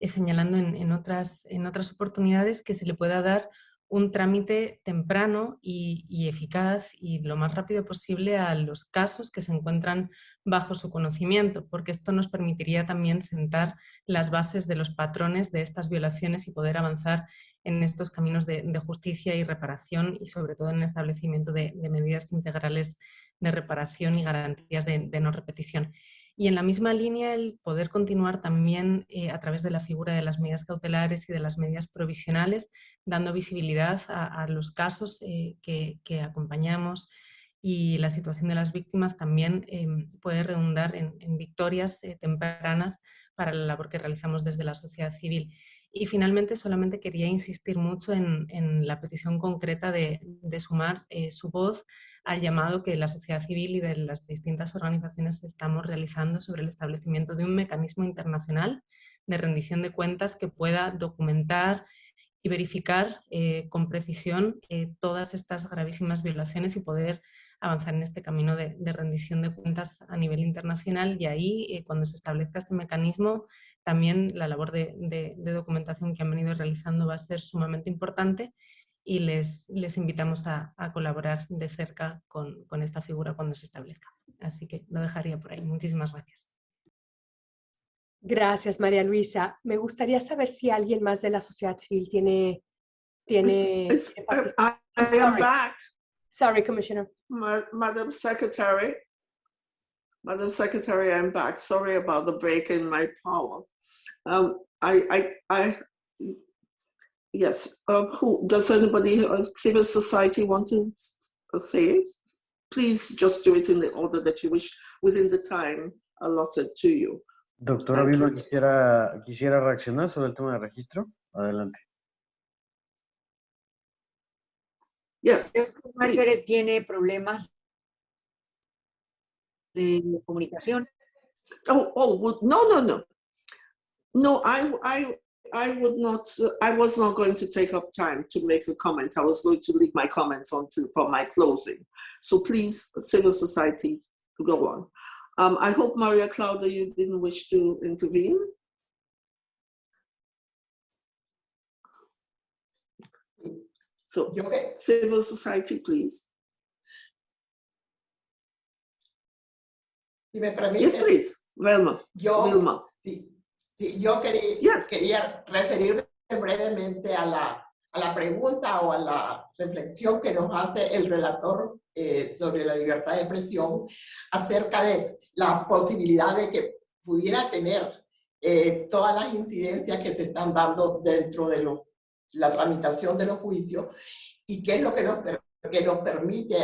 señalando en, otras, en otras oportunidades, que se le pueda dar un trámite temprano y, eficaz y lo más rápido posible a los casos que se encuentran bajo su conocimiento, porque esto nos permitiría también sentar las bases de los patrones de estas violaciones y poder avanzar en estos caminos de, justicia y reparación y sobre todo en el establecimiento de, medidas integrales de reparación y garantías de, no repetición. Y en la misma línea el poder continuar también eh, a través de la figura de las medidas cautelares y de las medidas provisionales, dando visibilidad a, los casos eh, que, acompañamos y la situación de las víctimas también em, puede redundar en, victorias eh, tempranas para la labor que realizamos desde la sociedad civil. Y finalmente solamente quería insistir mucho en, la petición concreta de, sumar su voz al llamado que la sociedad civil y de las distintas organizaciones estamos realizando sobre el establecimiento de un mecanismo internacional de rendición de cuentas que pueda documentar y verificar eh, con precisión eh, todas estas gravísimas violaciones y poder avanzar en este camino de, rendición de cuentas a nivel internacional. Y ahí eh, cuando se establezca este mecanismo también la labor de, de, documentación que han venido realizando va a ser sumamente importante y les, les invitamos a, colaborar de cerca con, con, esta figura cuando se establezca. Así que lo dejaría por ahí. Muchísimas gracias. Gracias, María Luisa. Me gustaría saber si alguien más de la sociedad civil tiene... tiene I, am back. Sorry, Commissioner. Madam Secretary. Madam Secretary, I'm back. Sorry about the break in my power. Um, I, I, I Yes. Uh, who does anybody uh, civil society want to say it? Please just do it in the order that you wish within the time allotted to you. Doctora Vilma, quisiera, quisiera reaccionar sobre el tema de registro. Adelante. Yes. Margaret tiene problemas de comunicación. Oh, oh, no, no, no. No, I, I, I would not, I was not going to take up time to make a comment. I was going to leave my comments on to, for my closing. So please, civil society, go on. Um, I hope, Maria Claudia, you didn't wish to intervene. So, okay. civil society, please. Si me permite. Yes, please. Velma. Yo, Vilma. Sí, Sí, yo quería, quería referirme brevemente a la, a la pregunta o a la reflexión que nos hace el relator eh, sobre la libertad de expresión acerca de la posibilidad de que pudiera tener eh, todas las incidencias que se están dando dentro de lo, la tramitación de los juicios y qué es lo que nos, que nos permite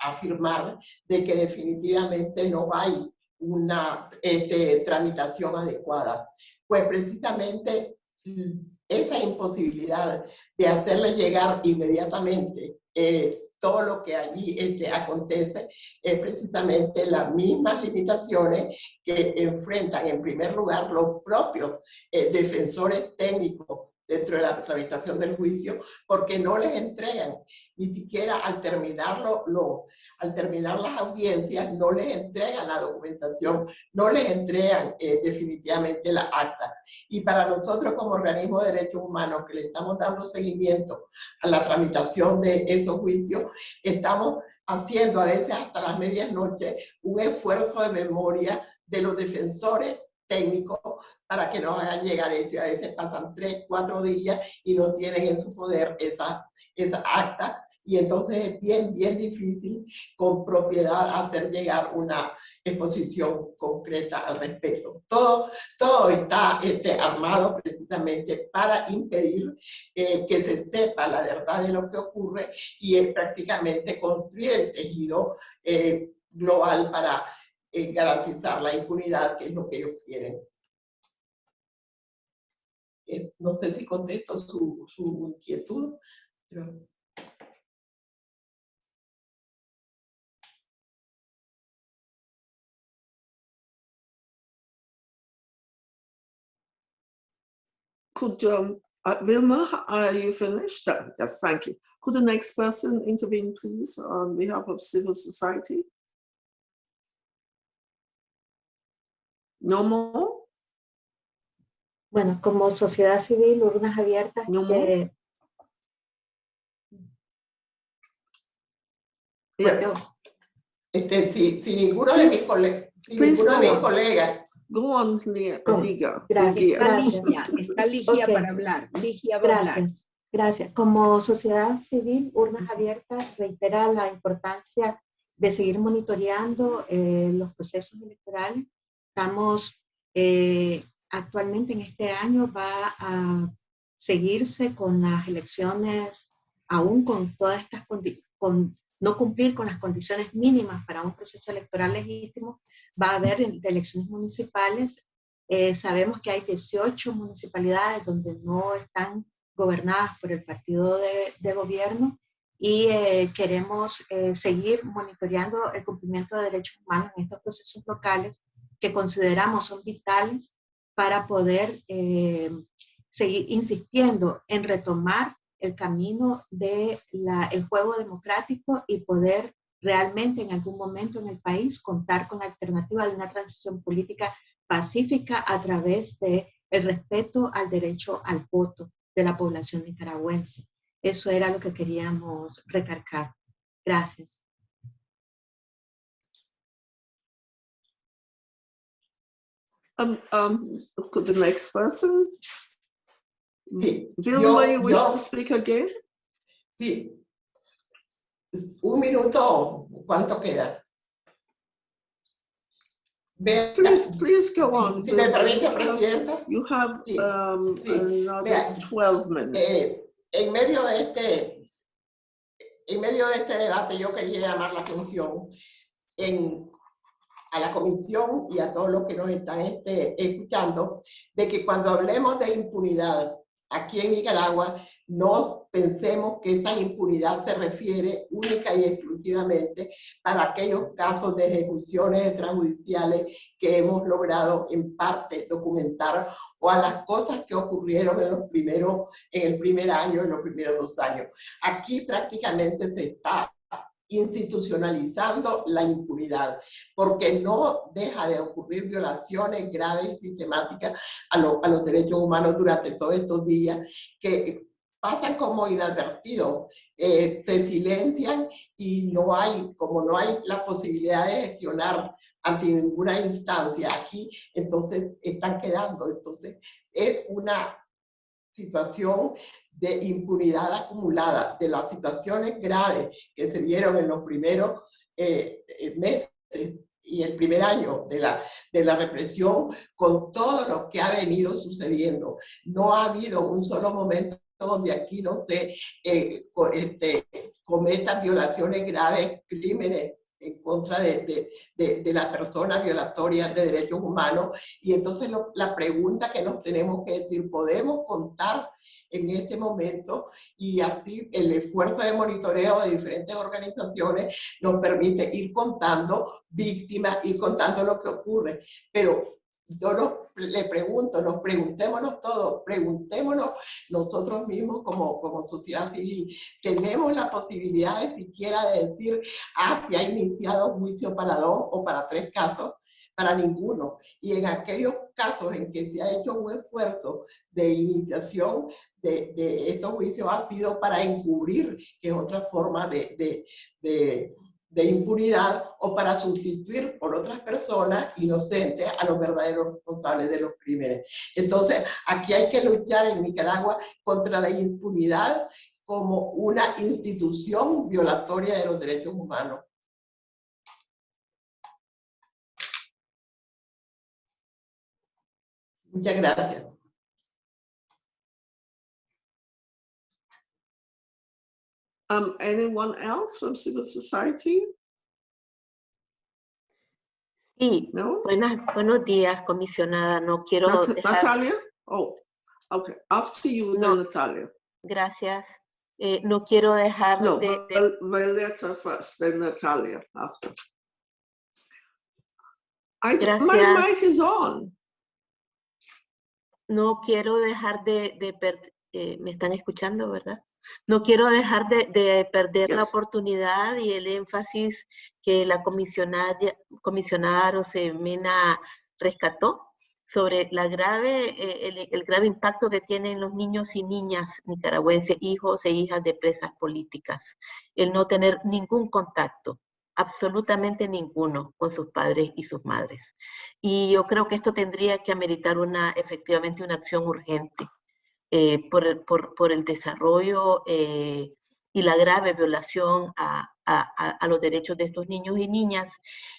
afirmar de que definitivamente no hay una este, tramitación adecuada. Pues precisamente mm, esa imposibilidad de hacerle llegar inmediatamente eh, todo lo que allí este, acontece es precisamente las mismas limitaciones que enfrentan en primer lugar los propios eh, defensores técnicos dentro de la tramitación del juicio, porque no les entregan, ni siquiera al terminarlo, lo, al terminar las audiencias, no les entregan la documentación, no les entregan eh, definitivamente la acta. Y para nosotros como organismo de derechos humanos que le estamos dando seguimiento a la tramitación de esos juicios, estamos haciendo a veces hasta las medias noches un esfuerzo de memoria de los defensores técnico para que nos hagan llegar eso. A veces pasan tres, cuatro días y no tienen en su poder esa, esa acta y entonces es bien, bien difícil con propiedad hacer llegar una exposición concreta al respecto. Todo, todo está este, armado precisamente para impedir eh, que se sepa la verdad de lo que ocurre y es prácticamente construir el tejido eh, global para eh, garantizar la impunidad, que es lo que ellos quieren. no sé si contesto su, su inquietud, pero... Could, um, uh, Vilma, are you finished? Uh, yes, thank you. Could the next person intervene, please, on behalf of civil society? No more? Bueno, como sociedad civil, urnas abiertas. No que, yes. este, si, si ninguno de mis, cole si ninguno de mis colegas Go on, Liga. Gracias. Está Ligia, está Ligia Ok. para hablar. Ligia va a hablar. Gracias. Gracias. Como sociedad civil, Urnas Abiertas reitera la importancia de seguir monitoreando eh, los procesos electorales. Estamos eh, actualmente en este año va a seguirse con las elecciones, aún con todas estas con no cumplir con las condiciones mínimas para un proceso electoral legítimo, va a haber elecciones municipales. Eh, sabemos que hay 18 municipalidades donde no están gobernadas por el partido de, de gobierno y eh, queremos eh, seguir monitoreando el cumplimiento de derechos humanos en estos procesos locales que consideramos son vitales para poder eh, seguir insistiendo en retomar el camino del el juego democrático y poder realmente en algún momento en el país contar con la alternativa de una transición política pacífica a través de el respeto al derecho al voto de la población nicaragüense. Eso era lo que queríamos recargar. Gracias. Um, um, could the next person? Sí, Vilma, yo- you wish yo- to speak again? Sí. Un minuto, ¿cuánto queda? Vea, Please, please go on. si me permite, You have- Presidenta. You have Sí, um, sí. another Vea, 12 minutes. Eh, en medio de este, en medio de este debate, yo quería llamar la atención en, a la comisión y a todos los que nos están este, escuchando, de que cuando hablemos de impunidad aquí en Nicaragua, no pensemos que esta impunidad se refiere única y exclusivamente para aquellos casos de ejecuciones extrajudiciales que hemos logrado en parte documentar o a las cosas que ocurrieron en los primeros, en el primer año, en los primeros dos años. Aquí prácticamente se está institucionalizando la impunidad, porque no deja de ocurrir violaciones graves y sistemáticas a, lo- a los derechos humanos durante todos estos días, que pasan como inadvertidos, eh, se silencian y no hay, como no hay la posibilidad de gestionar ante ninguna instancia aquí, entonces están quedando. Entonces es una situación de impunidad acumulada, de las situaciones graves que se dieron en los primeros eh, eh, meses y el primer año de la, de la represión, con todo lo que ha venido sucediendo. No ha habido un solo momento donde aquí no se eh, este, cometan violaciones graves, crímenes en contra de, de, de, las personas violatorias de derechos humanos. Y entonces lo- la pregunta que nos tenemos que decir, ¿podemos contar en este momento? Y así el esfuerzo de monitoreo de diferentes organizaciones nos permite ir contando víctimas, ir contando lo que ocurre. Pero yo no, le pregunto, nos preguntémonos todos, preguntémonos nosotros mismos como, como sociedad civil, ¿tenemos la posibilidad de siquiera de decir, ah, ha iniciado juicio para dos o para tres casos? Para ninguno. Y en aquellos casos en que se ha hecho un esfuerzo de iniciación de, de estos juicios ha sido para encubrir, que es otra forma de, de, de de impunidad o para sustituir por otras personas inocentes a los verdaderos responsables de los crímenes. Entonces, aquí hay que luchar en Nicaragua contra la impunidad como una institución violatoria de los derechos humanos. Muchas gracias. Um, anyone else from civil society? Sí, No? buenas, buenos días, comisionada. No quiero Nat- dejar- Natalia? Oh, okay. After you, No. Natalia. Gracias. Eh, no quiero dejar No, de, Val- Violeta first, then Natalia after. I, my mic is on. no quiero dejar de, de per- eh, me están escuchando, ¿verdad? No quiero dejar de, de perder la oportunidad y el énfasis que la comisionada, comisionada Rosemena rescató sobre la grave, eh, el, el grave impacto que tienen los niños y niñas nicaragüenses, hijos e hijas de presas políticas, el no tener ningún contacto, absolutamente ninguno, con sus padres y sus madres. Y yo creo que esto tendría que ameritar una, efectivamente una acción urgente eh, por, por, por el desarrollo eh, y la grave violación a, a- a- los derechos de estos niños y niñas.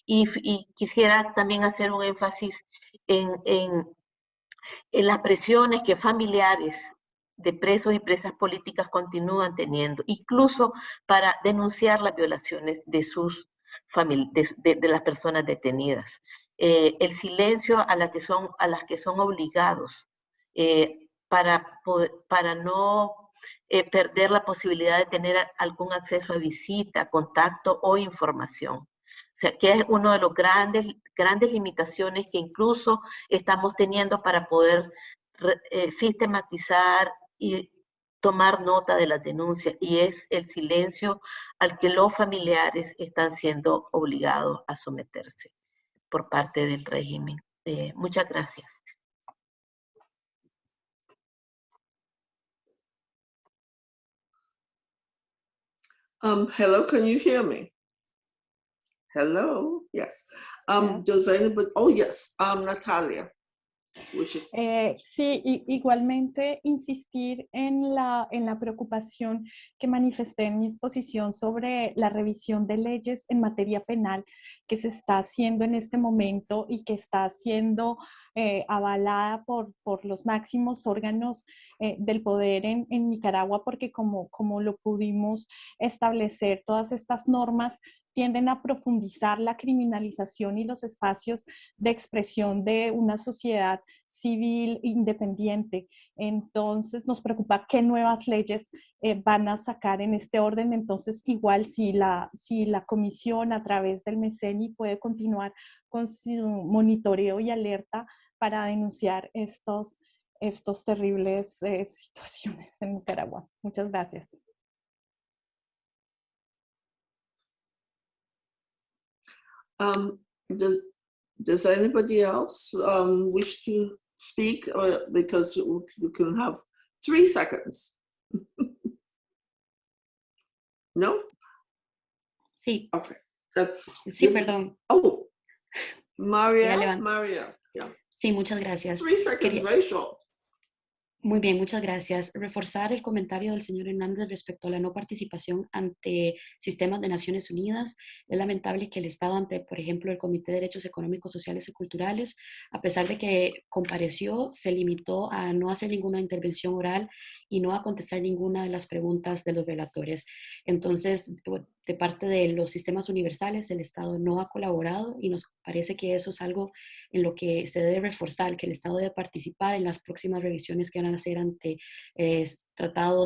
Y, y quisiera también hacer un énfasis en, en, en las presiones que familiares de presos y presas políticas continúan teniendo, incluso para denunciar las violaciones de sus de, de- de las personas detenidas. Eh, el silencio a, la que son, a las que son obligados eh, para, para no eh, perder la posibilidad de tener algún acceso a visita, contacto o información. O sea, que es uno de los grandes, grandes limitaciones que incluso estamos teniendo para poder eh, sistematizar y tomar nota de las denuncias y es el silencio al que los familiares están siendo obligados a someterse por parte del régimen. Eh, muchas gracias. Um, hello, can you hear me? Hello, yes. Um, Yes. does anybody, oh, yes, um, Natalia. Which is, Eh, sí, igualmente insistir en la, en la preocupación que manifesté en mi exposición sobre la revisión de leyes en materia penal que se está haciendo en este momento y que está siendo eh, avalada por, por los máximos órganos eh, del poder en, en Nicaragua, porque como, como lo pudimos establecer, todas estas normas tienden a profundizar la criminalización y los espacios de expresión de una sociedad civil independiente. Entonces nos preocupa qué nuevas leyes eh, van a sacar en este orden. Entonces igual si la, si la comisión a través del MECENI puede continuar con su monitoreo y alerta para denunciar estos, estos terribles eh, *laughs* situaciones en Nicaragua. Muchas gracias. um, does, does anybody else, um, wish to speak? Uh, because you you can have three seconds. *laughs* No? Sí, Okay, that's. sí, perdón. Oh, Maria, levanto. Maria, yeah. Sí, muchas gracias. Three seconds, Quería-. Muy bien, muchas gracias. Reforzar el comentario del señor Hernández respecto a la no participación ante sistemas de Naciones Unidas. Es lamentable que el Estado ante, por ejemplo, el Comité de Derechos Económicos, Sociales y Culturales, a pesar de que compareció, se limitó a no hacer ninguna intervención oral y no a contestar ninguna de las preguntas de los relatores. Entonces, de parte de los sistemas universales, el Estado no ha colaborado y nos parece que eso es algo en lo que se debe reforzar, que el Estado debe participar en las próximas revisiones que van a hacer ante eh, Tratado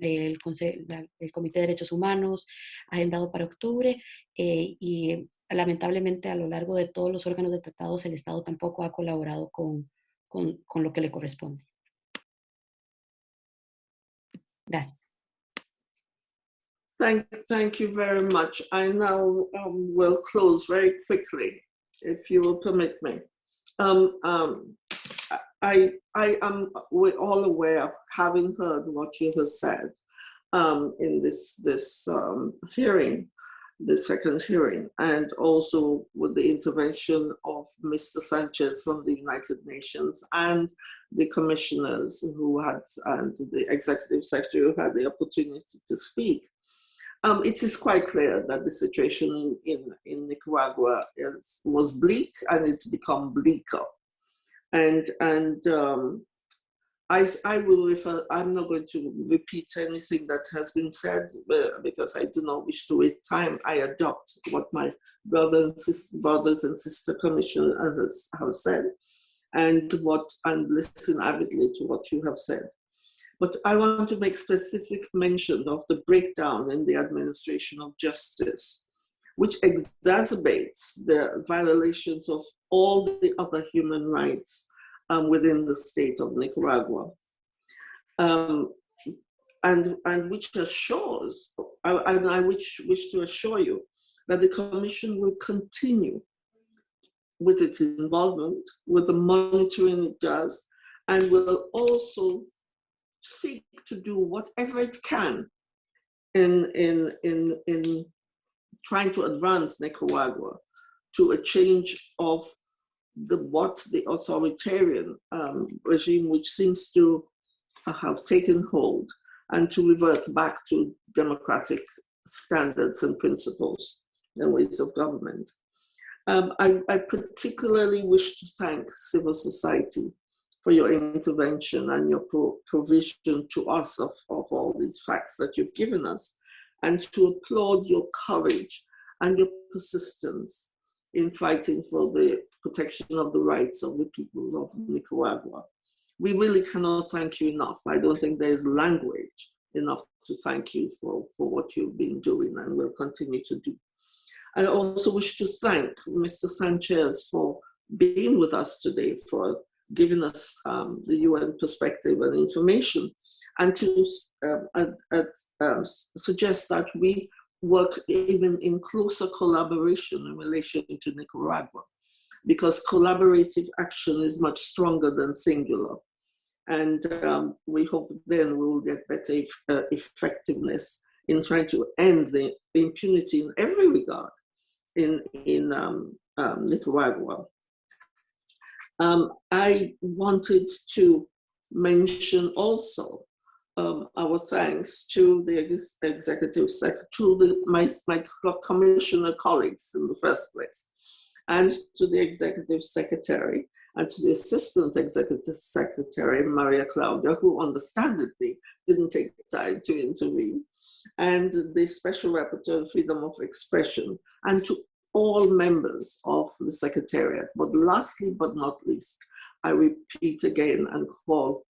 el Comité de Derechos Humanos, agendado para octubre, eh, y lamentablemente a lo largo de todos los órganos de tratados el Estado tampoco ha colaborado con, con, con lo que le corresponde. Gracias. Thank, thank you very much. I now um, will close very quickly, if you will permit me. Um, um, I, I am we're all aware of having heard what you have said um, in this, this um, hearing the second hearing, and also with the intervention of Mr. Sanchez from the United Nations and the commissioners who had, and the executive secretary who had the opportunity to speak. Um, it is quite clear that the situation in, in Nicaragua is, was bleak and it's become bleaker. And, and um, I, I will refer, I'm not going to repeat anything that has been said uh, because I do not wish to waste time. I adopt what my brother and sister, brothers and sister commissioners have said and what and listen avidly to what you have said. But I want to make specific mention of the breakdown in the administration of justice, which exacerbates the violations of all the other human rights um, within the state of Nicaragua. Um, and, and which assures, I, and I wish, wish to assure you that the Commission will continue with its involvement, with the monitoring it does, and will also seek to do whatever it can in, in, in, in trying to advance Nicaragua to a change of the what the authoritarian um, regime which seems to have taken hold and to revert back to democratic standards and principles and ways of government. Um, I, I, particularly wish to thank civil society for your intervention and your pro provision to us of, of all these facts that you've given us and to applaud your courage and your persistence in fighting for the protection of the rights of the people of Nicaragua. We really cannot thank you enough. I don't think there is language enough to thank you for, for what you've been doing and will continue to do. I also wish to thank Mr. Sanchez for being with us today, for giving us um, the UN perspective and information, and to um, um, suggest that we work even in closer collaboration in relation to Nicaragua, because collaborative action is much stronger than singular. And um, we hope then we will get better uh, effectiveness in trying to end the impunity in every regard in, in um, um, Nicaragua. Um, I wanted to mention also um, our thanks to the ex executive secretary, to the, my, my commissioner colleagues in the first place, and to the executive secretary, and to the assistant executive secretary, Maria Claudia, who understandably didn't take the time to intervene, and the special rapporteur freedom of expression, and to all members of the secretariat. But lastly, but not least, I repeat again and call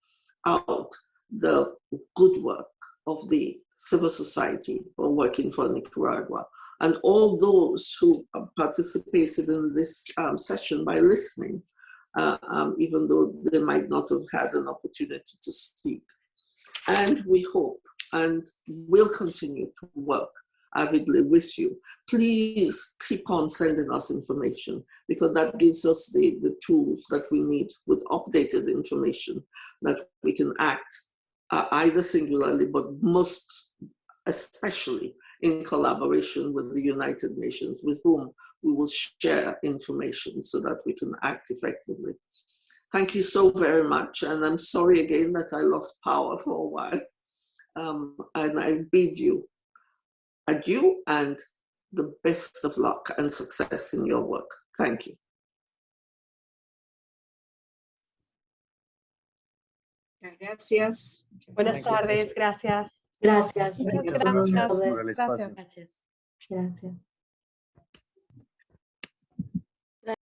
out the good work of the civil society for working for Nicaragua and all those who participated in this um, session by listening, uh, um, even though they might not have had an opportunity to speak. And we hope and will continue to work avidly with you. Please keep on sending us information because that gives us the, the tools that we need with updated information that we can act uh, either singularly, but most especially in collaboration with the United Nations, with whom we will share information so that we can act effectively. Thank you so very much. And I'm sorry again that I lost power for a while. Um, and I bid you adieu and the best of luck and success in your work. Thank you. Gracias. Buenas tardes, gracias. Gracias. Muchas gracias. por. Gracias. Gracias.